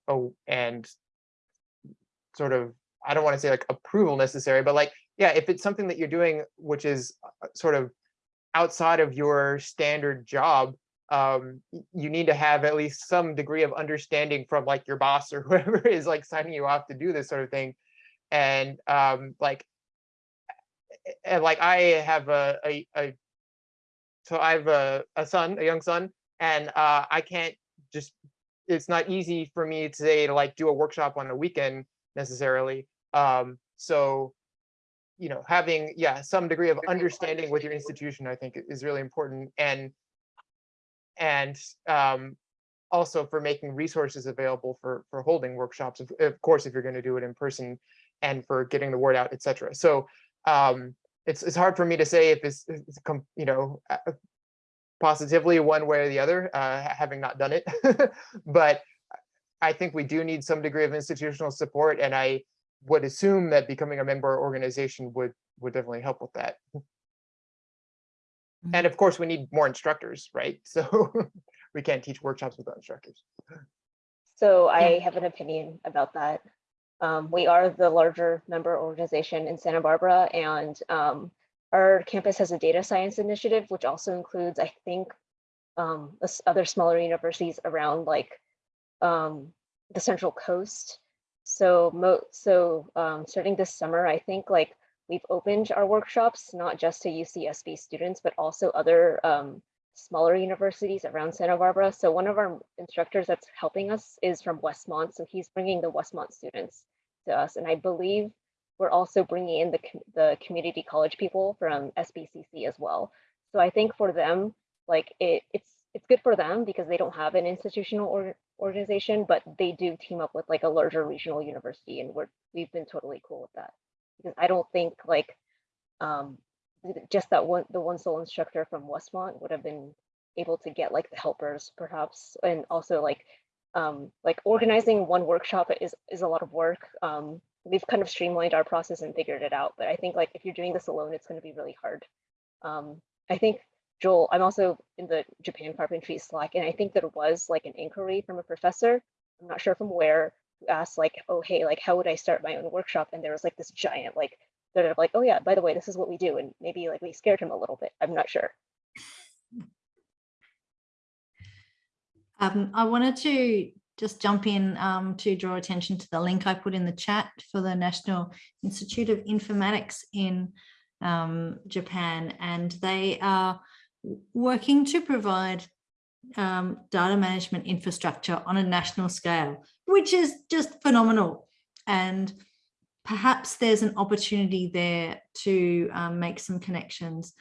and sort of I don't want to say like approval necessary, but like yeah, if it's something that you're doing which is uh, sort of outside of your standard job, um, you need to have at least some degree of understanding from like your boss or whoever is like signing you off to do this sort of thing, and um, like and like I have a, a, a so I have a, a son, a young son, and uh, I can't just, it's not easy for me to say to like do a workshop on a weekend necessarily. Um, so, you know, having, yeah, some degree of understanding with your institution, I think is really important. And, and um, also for making resources available for, for holding workshops, of, of course, if you're going to do it in person and for getting the word out, et cetera. So, um, it's it's hard for me to say if it's, it's you know positively one way or the other, uh, having not done it. but I think we do need some degree of institutional support, and I would assume that becoming a member organization would would definitely help with that. And of course, we need more instructors, right? So we can't teach workshops without instructors. So I have an opinion about that. Um, we are the larger member organization in Santa Barbara and um, our campus has a data science initiative, which also includes, I think, um, other smaller universities around like um, the Central Coast. So so um, starting this summer, I think like we've opened our workshops, not just to UCSB students, but also other um, smaller universities around Santa Barbara. So one of our instructors that's helping us is from Westmont. So he's bringing the Westmont students to us. And I believe we're also bringing in the, the community college people from SBCC as well. So I think for them, like it, it's, it's good for them because they don't have an institutional or, organization, but they do team up with like a larger regional university and we're, we've been totally cool with that. Because I don't think like, um, just that one, the one sole instructor from Westmont would have been able to get like the helpers perhaps, and also like, um, like organizing one workshop is, is a lot of work. Um, we've kind of streamlined our process and figured it out, but I think like if you're doing this alone, it's gonna be really hard. Um, I think Joel, I'm also in the Japan carpentry Slack, and I think there was like an inquiry from a professor. I'm not sure from where, who asked like, oh, hey, like, how would I start my own workshop? And there was like this giant, like, sort of like, oh yeah, by the way, this is what we do. And maybe like we scared him a little bit. I'm not sure. Um, I wanted to just jump in um, to draw attention to the link I put in the chat for the National Institute of Informatics in um, Japan, and they are working to provide um, data management infrastructure on a national scale, which is just phenomenal. And perhaps there's an opportunity there to um, make some connections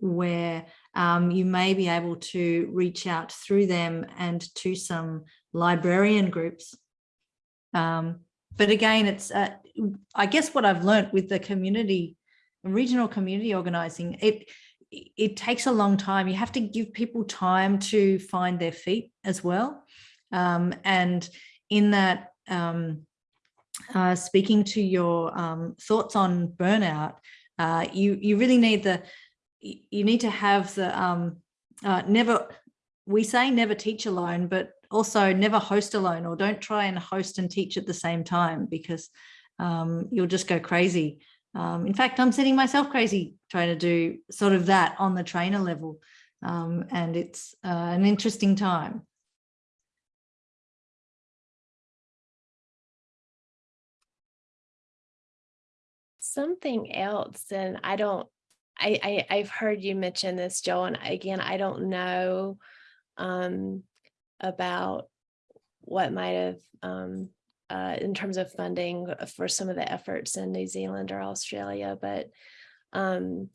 where um, you may be able to reach out through them and to some librarian groups. Um, but again, it's, uh, I guess what I've learned with the community, regional community organizing, it, it takes a long time. You have to give people time to find their feet as well. Um, and in that, um, uh, speaking to your um, thoughts on burnout, uh, you, you really need the, you need to have the um uh, never we say never teach alone but also never host alone or don't try and host and teach at the same time because um, you'll just go crazy. Um, in fact i'm setting myself crazy trying to do sort of that on the trainer level. Um, and it's uh, an interesting time Something else, and I don't, I, I, I've heard you mention this, Joel, and again, I don't know um, about what might have, um, uh, in terms of funding for some of the efforts in New Zealand or Australia, but um,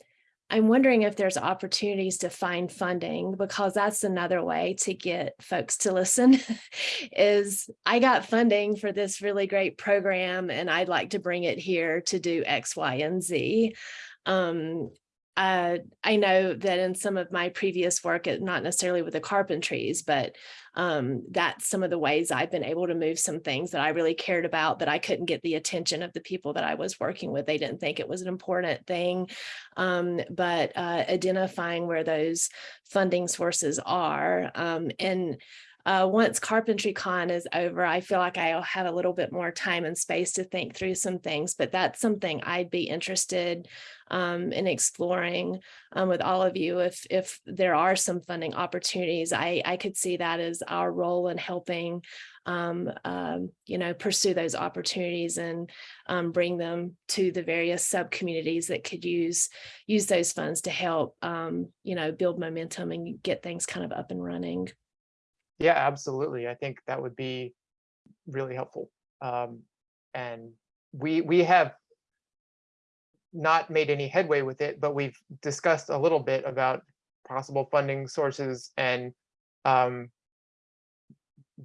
I'm wondering if there's opportunities to find funding because that's another way to get folks to listen is I got funding for this really great program and I'd like to bring it here to do X, Y, and Z. Um, uh, I know that in some of my previous work, not necessarily with the carpentries, but um, that's some of the ways I've been able to move some things that I really cared about that I couldn't get the attention of the people that I was working with. They didn't think it was an important thing. Um, but uh, identifying where those funding sources are um, and uh, once CarpentryCon is over, I feel like I'll have a little bit more time and space to think through some things, but that's something I'd be interested um, in exploring um, with all of you. If if there are some funding opportunities, I I could see that as our role in helping, um, um, you know, pursue those opportunities and um, bring them to the various sub communities that could use use those funds to help, um, you know, build momentum and get things kind of up and running. Yeah, absolutely. I think that would be really helpful. Um, and we we have not made any headway with it, but we've discussed a little bit about possible funding sources and um,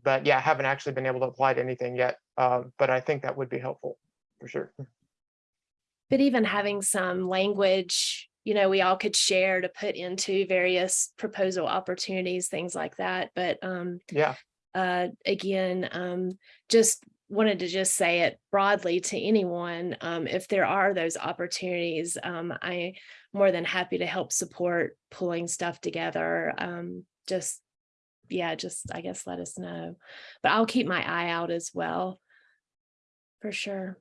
but yeah, haven't actually been able to apply to anything yet. Uh, but I think that would be helpful for sure. but even having some language, you know, we all could share to put into various proposal opportunities, things like that. But um, Yeah, uh, again, um, just wanted to just say it broadly to anyone. Um, if there are those opportunities, um, I more than happy to help support pulling stuff together. Um, just, yeah, just I guess let us know. But I'll keep my eye out as well. For sure.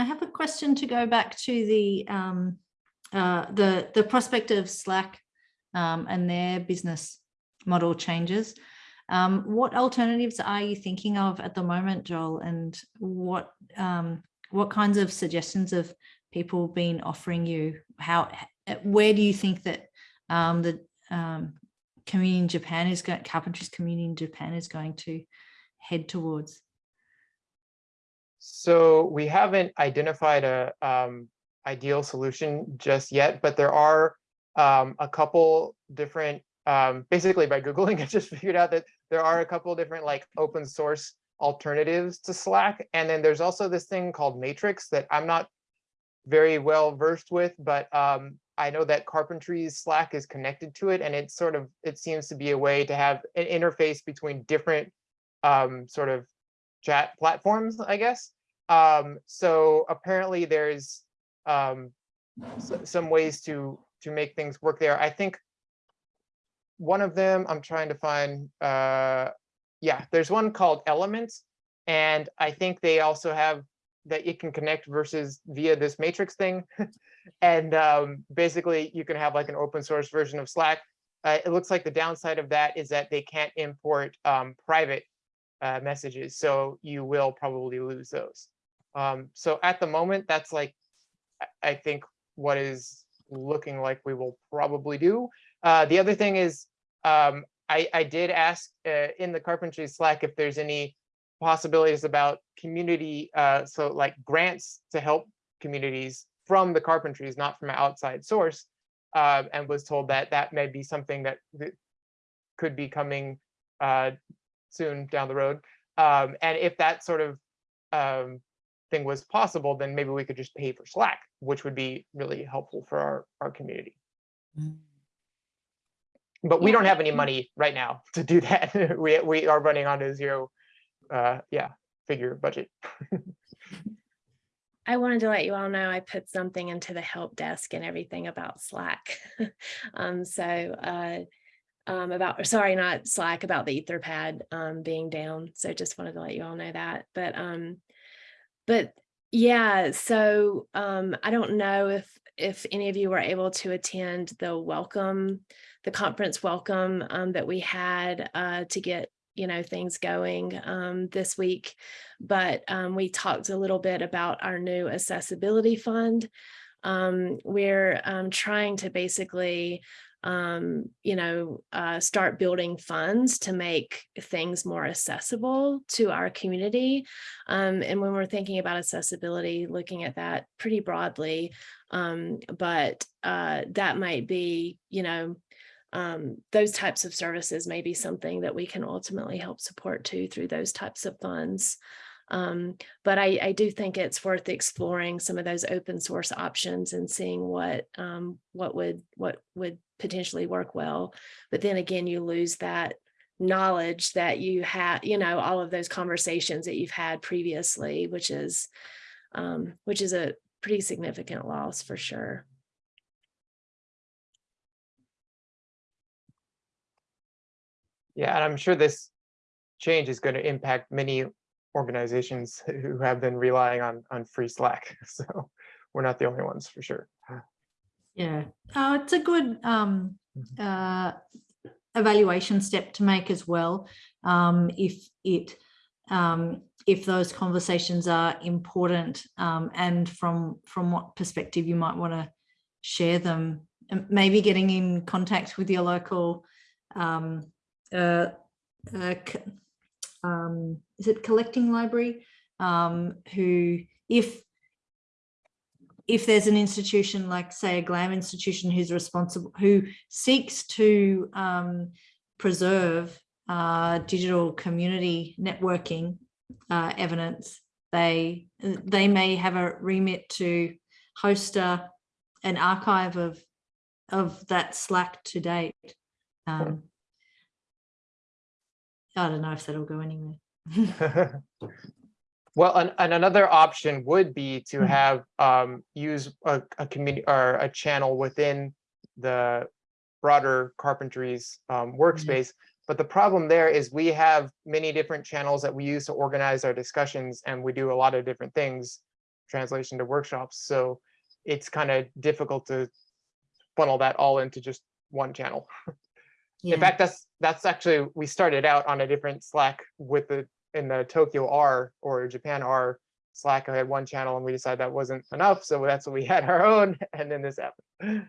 I have a question to go back to the um, uh, the the prospect of Slack um, and their business model changes. Um, what alternatives are you thinking of at the moment, Joel? And what um, what kinds of suggestions have people been offering you? How where do you think that um, the um, community in Japan is going, carpentry's community in Japan is going to head towards? So we haven't identified a um, ideal solution just yet, but there are um, a couple different, um, basically by Googling, I just figured out that there are a couple different like open source alternatives to Slack. And then there's also this thing called Matrix that I'm not very well versed with, but um, I know that Carpentry's Slack is connected to it. And it sort of, it seems to be a way to have an interface between different um, sort of chat platforms, I guess. Um, so apparently there's um, some ways to to make things work there. I think one of them I'm trying to find. Uh, yeah, there's one called Elements, and I think they also have that it can connect versus via this matrix thing. and um, basically you can have like an open source version of Slack. Uh, it looks like the downside of that is that they can't import um, private uh, messages. So you will probably lose those. Um, so at the moment, that's like, I think what is looking like we will probably do. Uh, the other thing is, um, I, I did ask uh, in the carpentry Slack if there's any possibilities about community, uh, so like grants to help communities from the carpentries, not from an outside source, uh, and was told that that may be something that, that could be coming uh, soon down the road. Um, and if that sort of um, thing was possible, then maybe we could just pay for Slack, which would be really helpful for our, our community. But we don't have any money right now to do that. we, we are running on a zero, uh, yeah, figure budget. I wanted to let you all know I put something into the help desk and everything about Slack. um, so uh, um, about, sorry, not Slack, about the Etherpad um, being down. So just wanted to let you all know that. But um, but yeah, so um, I don't know if if any of you were able to attend the welcome, the conference welcome um, that we had uh, to get you know things going um, this week but um, we talked a little bit about our new accessibility fund um, we're um, trying to basically um, you know uh, start building funds to make things more accessible to our community um, and when we're thinking about accessibility looking at that pretty broadly um, but uh, that might be you know um, those types of services may be something that we can ultimately help support too through those types of funds. Um, but I, I, do think it's worth exploring some of those open source options and seeing what um, what would what would potentially work well. But then again, you lose that knowledge that you had, you know, all of those conversations that you've had previously, which is um, which is a pretty significant loss for sure. Yeah, and I'm sure this change is going to impact many organizations who have been relying on on free Slack. So we're not the only ones for sure. Yeah, uh, it's a good um, uh, evaluation step to make as well. Um, if it um, if those conversations are important um, and from from what perspective you might want to share them, maybe getting in contact with your local um, uh, uh, um, is it collecting library um, who if if there's an institution like say a GLAM institution who's responsible, who seeks to um, preserve uh, digital community networking uh, evidence, they they may have a remit to host a, an archive of of that Slack to date. Um, I don't know if that'll go anywhere. Well, and, and another option would be to Mhm. have, um, use a, a community or a channel within the broader carpentries, um, workspace. But the problem there is we have many different channels that we use to organize our discussions and we do a lot of different things, translation to workshops. So it's kind of difficult to funnel that all into just one channel. Yeah. In fact, that's, that's actually, we started out on a different Slack with the, in the Tokyo R or Japan R Slack, I had one channel and we decided that wasn't enough, so that's what we had our own, and then this happened.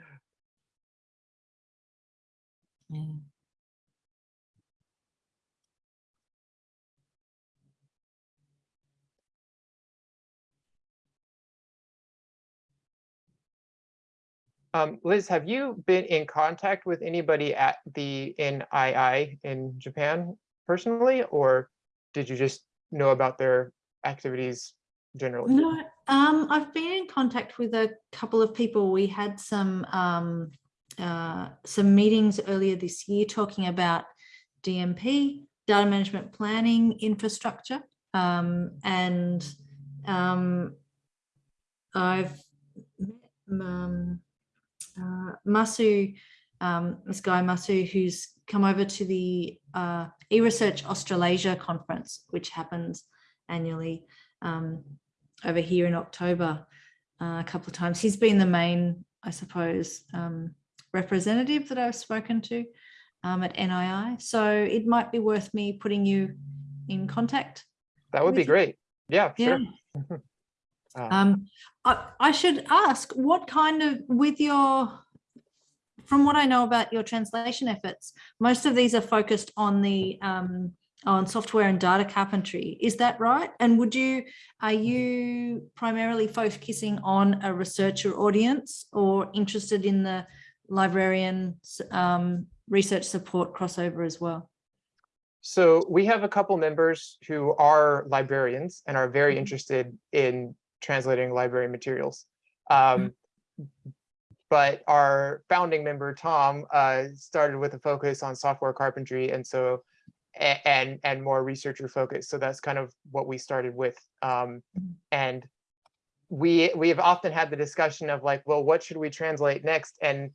Yeah. Um, Liz, have you been in contact with anybody at the NII in Japan personally, or did you just know about their activities generally? No, um, I've been in contact with a couple of people. We had some um, uh, some meetings earlier this year talking about DMP, data management planning infrastructure, um, and um, I've met um, uh, Masu, um, this guy Masu, who's come over to the uh, eResearch Australasia conference, which happens annually. Um, over here in October uh, a couple of times. He's been the main, I suppose, um, representative that I've spoken to um, at NII. So it might be worth me putting you in contact. That would be you. great. Yeah, Yeah. sure. Uh, Um, I, I should ask what kind of, with your, from what I know about your translation efforts, most of these are focused on the um, on software and data carpentry. Is that right? And would you, are you primarily focusing on a researcher audience or interested in the librarian um, research support crossover as well? So we have a couple members who are librarians and are very Mhm. interested in translating library materials. Um, But our founding member, Tom, uh, started with a focus on software carpentry and so and and more researcher focused. So that's kind of what we started with. Um, and we we have often had the discussion of like, well, what should we translate next? And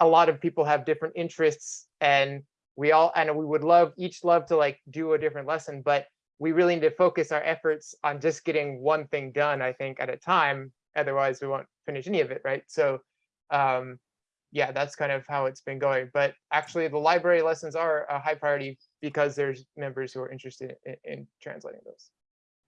a lot of people have different interests and we all and we would love each love to like do a different lesson, but we really need to focus our efforts on just getting one thing done, I think, at a time. Otherwise, we won't finish any of it, right? So um, yeah, that's kind of how it's been going. But actually, the library lessons are a high priority because there's members who are interested in, in translating those.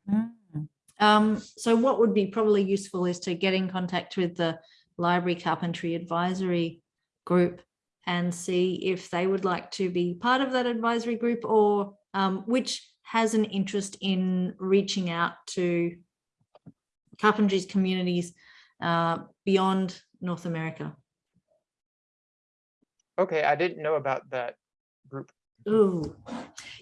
Mm. Um, so what would be probably useful is to get in contact with the Library Carpentry Advisory Group and see if they would like to be part of that advisory group or um, which has an interest in reaching out to carpentries communities uh, beyond North America. Okay, I didn't know about that group. Ooh,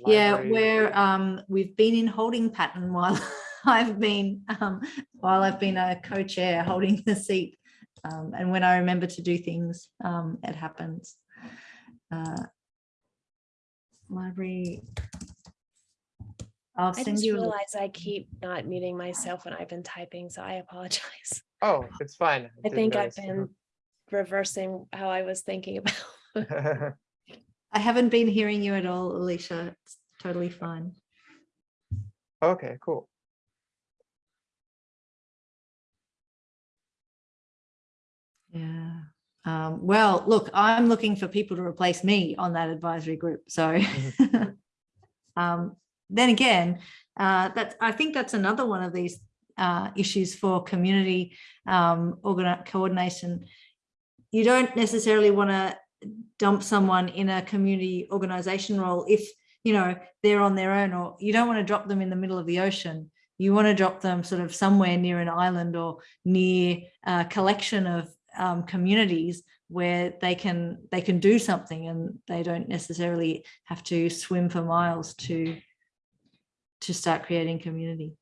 yeah, where um, we've been in holding pattern while I've been um, while I've been a co-chair holding the seat. Um, and when I remember to do things, um, it happens. Uh, library. I'll I send just you. realize I keep not muting myself when I've been typing, so I apologize. Oh, it's fine. I didn't think I've notice. been reversing how I was thinking about. I haven't been hearing you at all, Alicia. It's totally fine. Okay, cool. Yeah. Um, well, look, I'm looking for people to replace me on that advisory group. So um, then again, uh, that I think that's another one of these uh, issues for community um, coordination. You don't necessarily want to dump someone in a community organization role if you know they're on their own, or you don't want to drop them in the middle of the ocean. You want to drop them sort of somewhere near an island or near a collection of um, communities where they can they can do something and they don't necessarily have to swim for miles to to start creating community.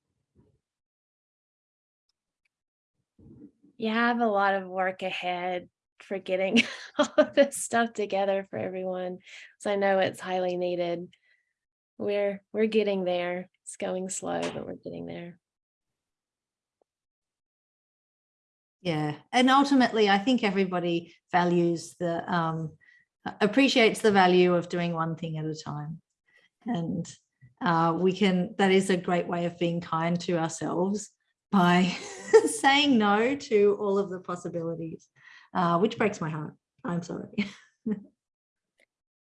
You have a lot of work ahead for getting all of this stuff together for everyone. So I know it's highly needed. we're we're getting there. It's going slow, but we're getting there. Yeah, and ultimately, I think everybody values the um, appreciates the value of doing one thing at a time, and uh, we can. That is a great way of being kind to ourselves by saying no to all of the possibilities, uh, which breaks my heart. I'm sorry.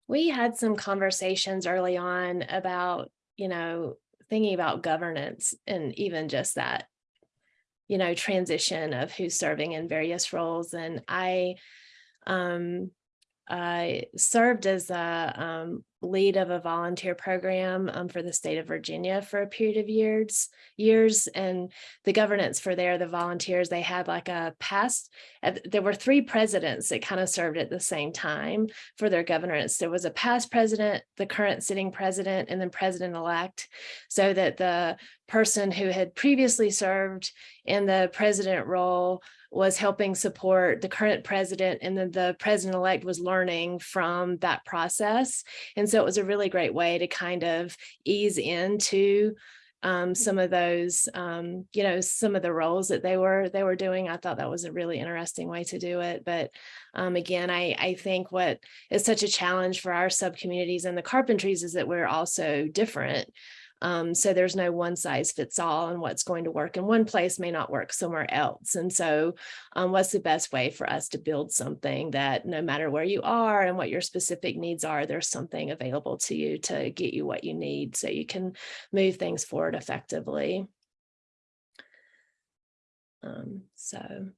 we had some conversations early on about, you know, thinking about governance and even just that, you know, transition of who's serving in various roles. And I, um, I served as a um, lead of a volunteer program um, for the state of Virginia for a period of years, years, and the governance for there, the volunteers, they had like a past, uh, there were three presidents that kind of served at the same time for their governance. There was a past president, the current sitting president, and then president-elect, so that the person who had previously served in the president role was helping support the current president and then the president-elect was learning from that process. And so it was a really great way to kind of ease into um, some of those, um, you know, some of the roles that they were they were doing. I thought that was a really interesting way to do it. But um, again, I, I think what is such a challenge for our sub communities and the carpentries is that we're also different. Um, so there's no one size fits all and what's going to work in one place may not work somewhere else. And so um, what's the best way for us to build something that no matter where you are and what your specific needs are, there's something available to you to get you what you need so you can move things forward effectively. Um, so.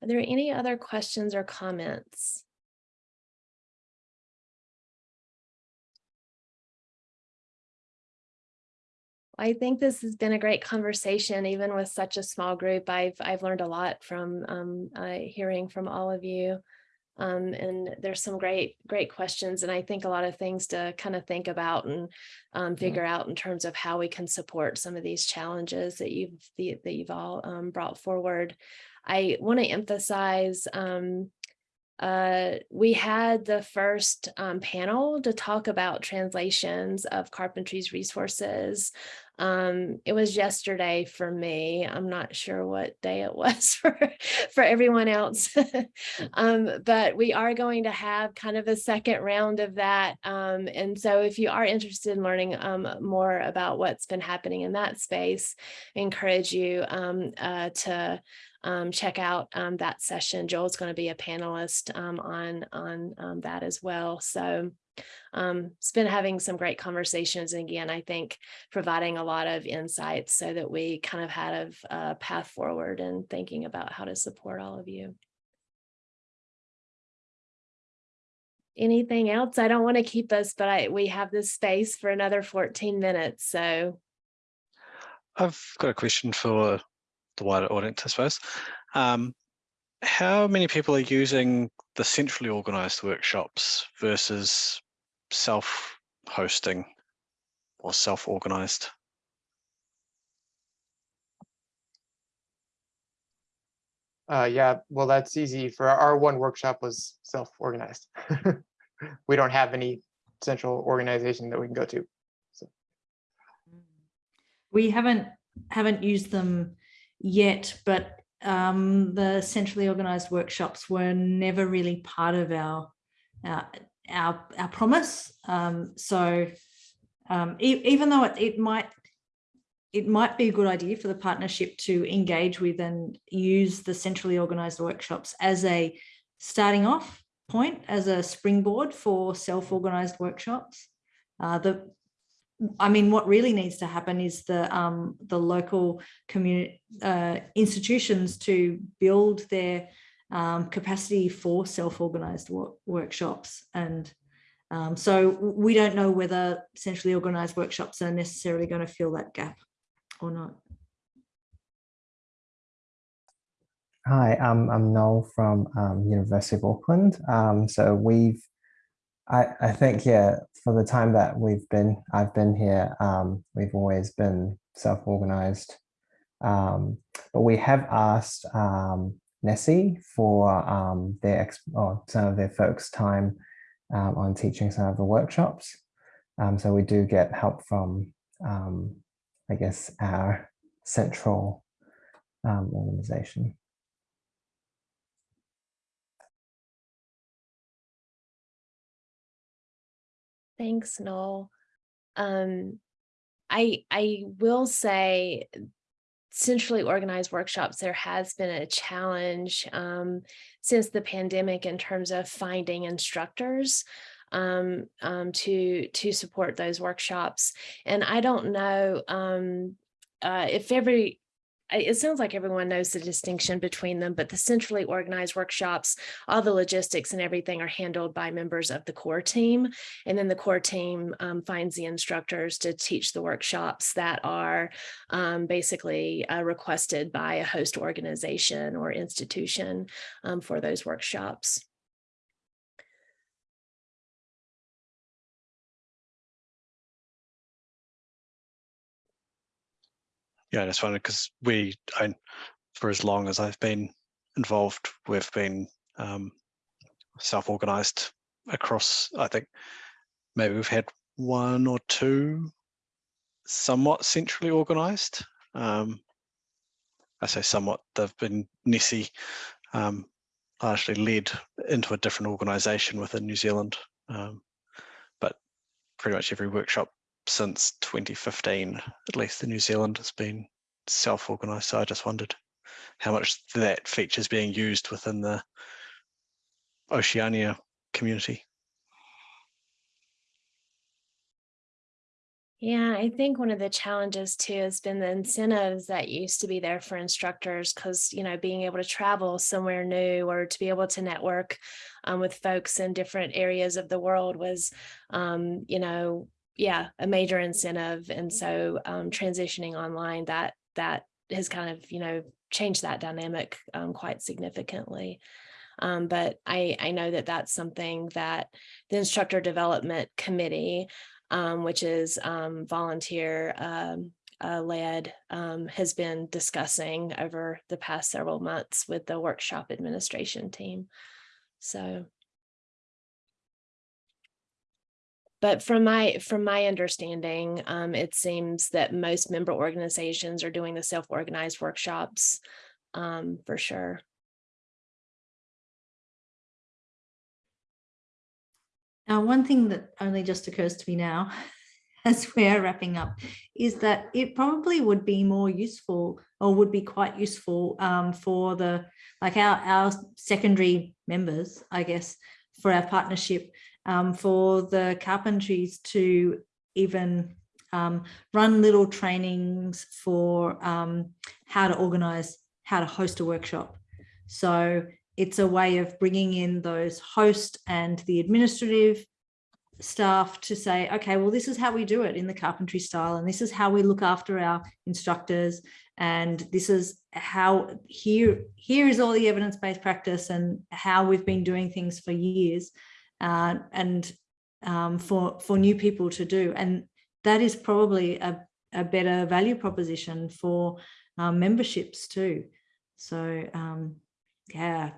Are there any other questions or comments? I think this has been a great conversation, even with such a small group. I've I've learned a lot from um, uh, hearing from all of you. Um, and there's some great, great questions. And I think a lot of things to kind of think about and um, figure out in terms of how we can support some of these challenges that you've, the, that you've all um, brought forward. I want to emphasize um, uh, we had the first um, panel to talk about translations of carpentry's resources. Um, it was yesterday for me. I'm not sure what day it was for, for everyone else. um, but we are going to have kind of a second round of that. Um, and so if you are interested in learning um, more about what's been happening in that space, I encourage you um, uh, to um, check out um, that session. Joel's going to be a panelist um, on, on um, that as well. So um, it's been having some great conversations. And again, I think providing a lot of insights so that we kind of had a, a path forward and thinking about how to support all of you. Anything else? I don't want to keep us, but I, we have this space for another 14 minutes. So I've got a question for the wider audience, I suppose. Um, how many people are using the centrally organized workshops versus self-hosting or self-organized? Uh, yeah, well, that's easy. For our one workshop was self-organized. we don't have any central organization that we can go to. So. We haven't haven't used them yet, but um, the centrally organized workshops were never really part of our our our, our promise. Um, so um, e even though it, it might it might be a good idea for the partnership to engage with and use the centrally organized workshops as a starting off point, as a springboard for self-organized workshops. Uh, the I mean, what really needs to happen is the um, the local community uh, institutions to build their um, capacity for self-organized work workshops. And um, so we don't know whether centrally organized workshops are necessarily going to fill that gap or not. Hi, um, I'm Noel from um, University of Auckland. Um, so we've I, I think, yeah, for the time that we've been, I've been here, um, we've always been self-organized. Um, but we have asked um, NeSI for um, their or some of their folks' time um, on teaching some of the workshops. Um, so we do get help from, I guess, our central organization. Thanks, Noel. Um, I I will say centrally organized workshops, there has been a challenge um, since the pandemic in terms of finding instructors um, um, to to support those workshops. And I don't know um, uh, if every it sounds like everyone knows the distinction between them, but the centrally organized workshops, all the logistics and everything are handled by members of the core team. And then the core team um, finds the instructors to teach the workshops that are um, basically uh, requested by a host organization or institution um, for those workshops. Yeah, I just wondered because we, for as long as I've been involved, we've been um, self-organized across, I think maybe we've had one or two somewhat centrally organized. Um, I say somewhat, they've been NeSI um, largely led into a different organization within New Zealand. Um, but pretty much every workshop since 2015, at least in New Zealand, has been self-organized. So I just wondered how much that feature is being used within the Oceania community. Yeah, I think one of the challenges too has been the incentives that used to be there for instructors because, you know, being able to travel somewhere new or to be able to network um, with folks in different areas of the world was, um, you know, yeah, a major incentive. And so um, transitioning online, that that has kind of, you know, changed that dynamic um, quite significantly. Um, but I, I know that that's something that the instructor development committee, um, which is um, volunteer um, uh, led, has been discussing over the past several months with the workshop administration team. So but from my from my understanding, um, it seems that most member organizations are doing the self-organized workshops um, for sure. Now, one thing that only just occurs to me now as we're wrapping up is that it probably would be more useful or would be quite useful um, for the like our, our secondary members, I guess, for our partnership um, for the carpentries to even um, run little trainings for um, how to organize, how to host a workshop. So it's a way of bringing in those host and the administrative staff to say, okay, well, this is how we do it in the carpentry style, and this is how we look after our instructors, and this is how here here is all the evidence-based practice and how we've been doing things for years uh, and um, for for new people to do and that is probably a, a better value proposition for um, memberships too so um, yeah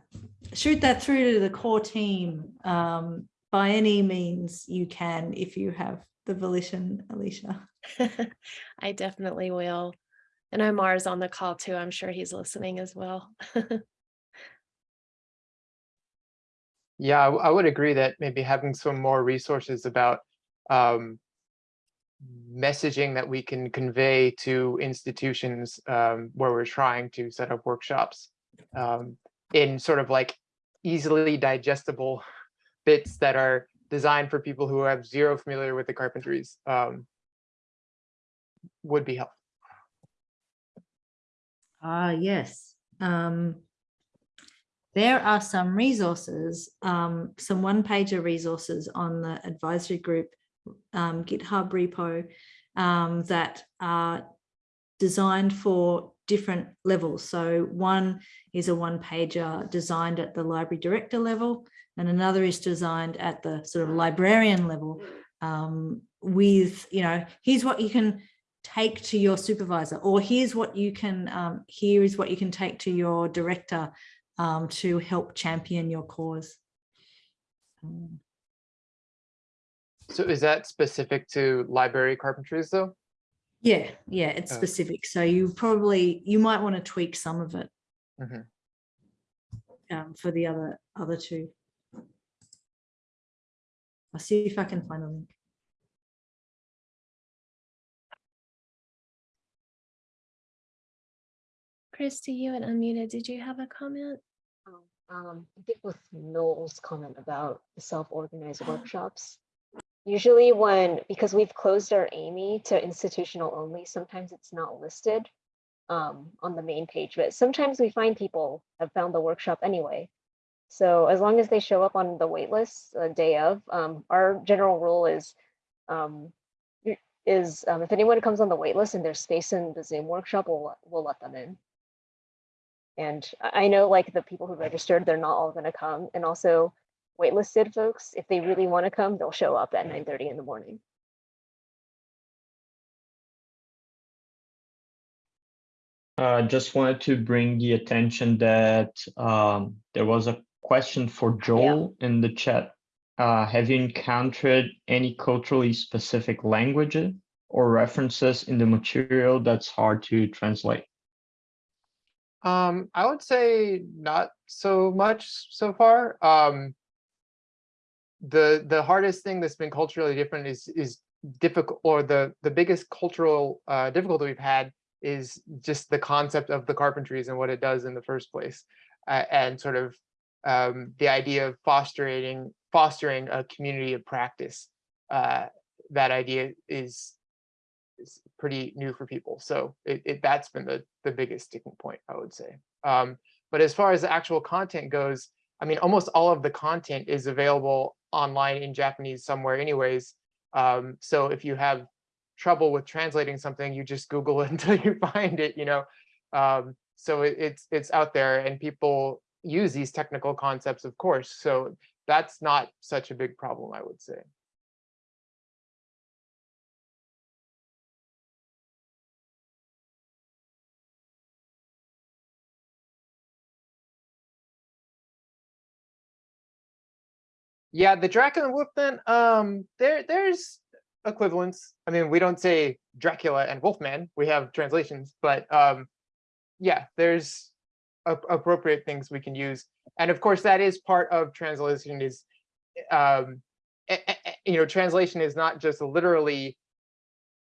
shoot that through to the core team um, by any means you can if you have the volition alicia I definitely will. And Omar's on the call too. I'm sure he's listening as well. Yeah, I would agree that maybe having some more resources about um, messaging that we can convey to institutions um, where we're trying to set up workshops um, in sort of like easily digestible bits that are designed for people who have zero familiar with the carpentries um, would be helpful. ah yes um, there are some resources, um, some one pager resources on the advisory group um, GitHub repo um, that are designed for different levels. So one is a one pager designed at the library director level and another is designed at the sort of librarian level um, with, you know, here's what you can take to your supervisor or here's what you can, um, here is what you can take to your director um, to help champion your cause. Um, So is that specific to library carpentries though? yeah, yeah, it's Oh. specific. So you probably, you might want to tweak some of it Mhm. um, for the other, other two. I'll see if I can find a link. Christy, you and unmuted. Did you have a comment? Um, I think with Noel's comment about the self-organized workshops. Usually when, because we've closed our AMY to institutional only, sometimes it's not listed um, on the main page, but sometimes we find people have found the workshop anyway. So as long as they show up on the wait list a day of, um, our general rule is um, is um, if anyone comes on the waitlist and there's space in the Zoom workshop, we'll, we'll let them in. And I know like the people who registered, they're not all gonna come. And also waitlisted folks, if they really want to come, they'll show up at nine thirty in the morning. Uh, just wanted to bring the attention that um, there was a question for Joel in the chat. Uh, have you encountered any culturally specific languages or references in the material that's hard to translate? Um, I would say not so much so far. Um, the the hardest thing that's been culturally different is is difficult, or the the biggest cultural uh, difficulty we've had is just the concept of the carpentries and what it does in the first place, uh, and sort of um, the idea of fostering fostering a community of practice. Uh, that idea is is pretty new for people. So it, it that's been the the biggest sticking point, I would say. Um, but as far as the actual content goes, I mean, almost all of the content is available online in Japanese somewhere anyways. Um, so if you have trouble with translating something, you just Google it until you find it, you know. Um, so it, it's it's out there and people use these technical concepts, of course. So that's not such a big problem, I would say. Yeah, the Dracula and Wolfman, um, there there's equivalents. I mean, we don't say Dracula and Wolfman, we have translations, but um, yeah, there's appropriate things we can use. And of course, that is part of translation is, um, you know, translation is not just literally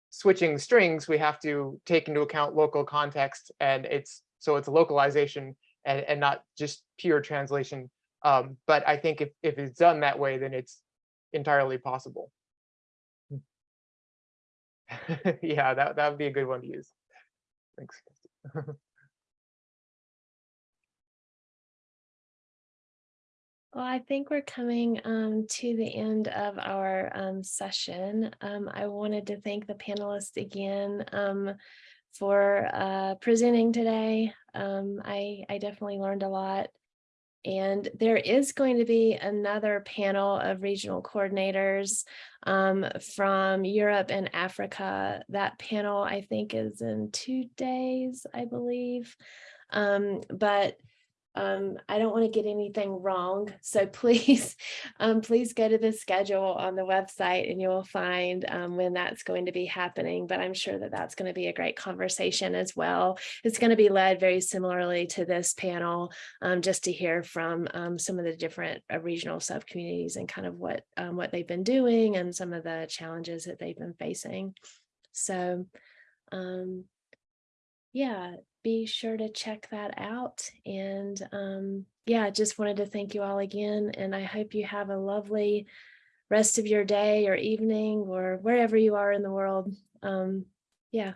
switching strings, we have to take into account local context and it's, so it's localization and, and not just pure translation. Um, but I think if, if it's done that way, then it's entirely possible. yeah, that, that would be a good one to use. Thanks. Well, I think we're coming um, to the end of our um, session. Um, I wanted to thank the panelists again um, for uh, presenting today. Um, I, I definitely learned a lot. And there is going to be another panel of regional coordinators um, from Europe and Africa. That panel, I think, is in two days, I believe. Um, but um, I don't want to get anything wrong. So please, um, please go to the schedule on the website and you will find um, when that's going to be happening. But I'm sure that that's going to be a great conversation as well. It's going to be led very similarly to this panel, um, just to hear from um, some of the different uh, regional subcommunities and kind of what um, what they've been doing and some of the challenges that they've been facing. So um, yeah, be sure to check that out. And um, yeah, just wanted to thank you all again. And I hope you have a lovely rest of your day or evening or wherever you are in the world. Um, yeah,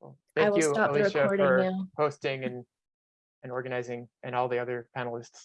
Well, I will you, stop the recording for now. hosting and, and organizing and all the other panelists.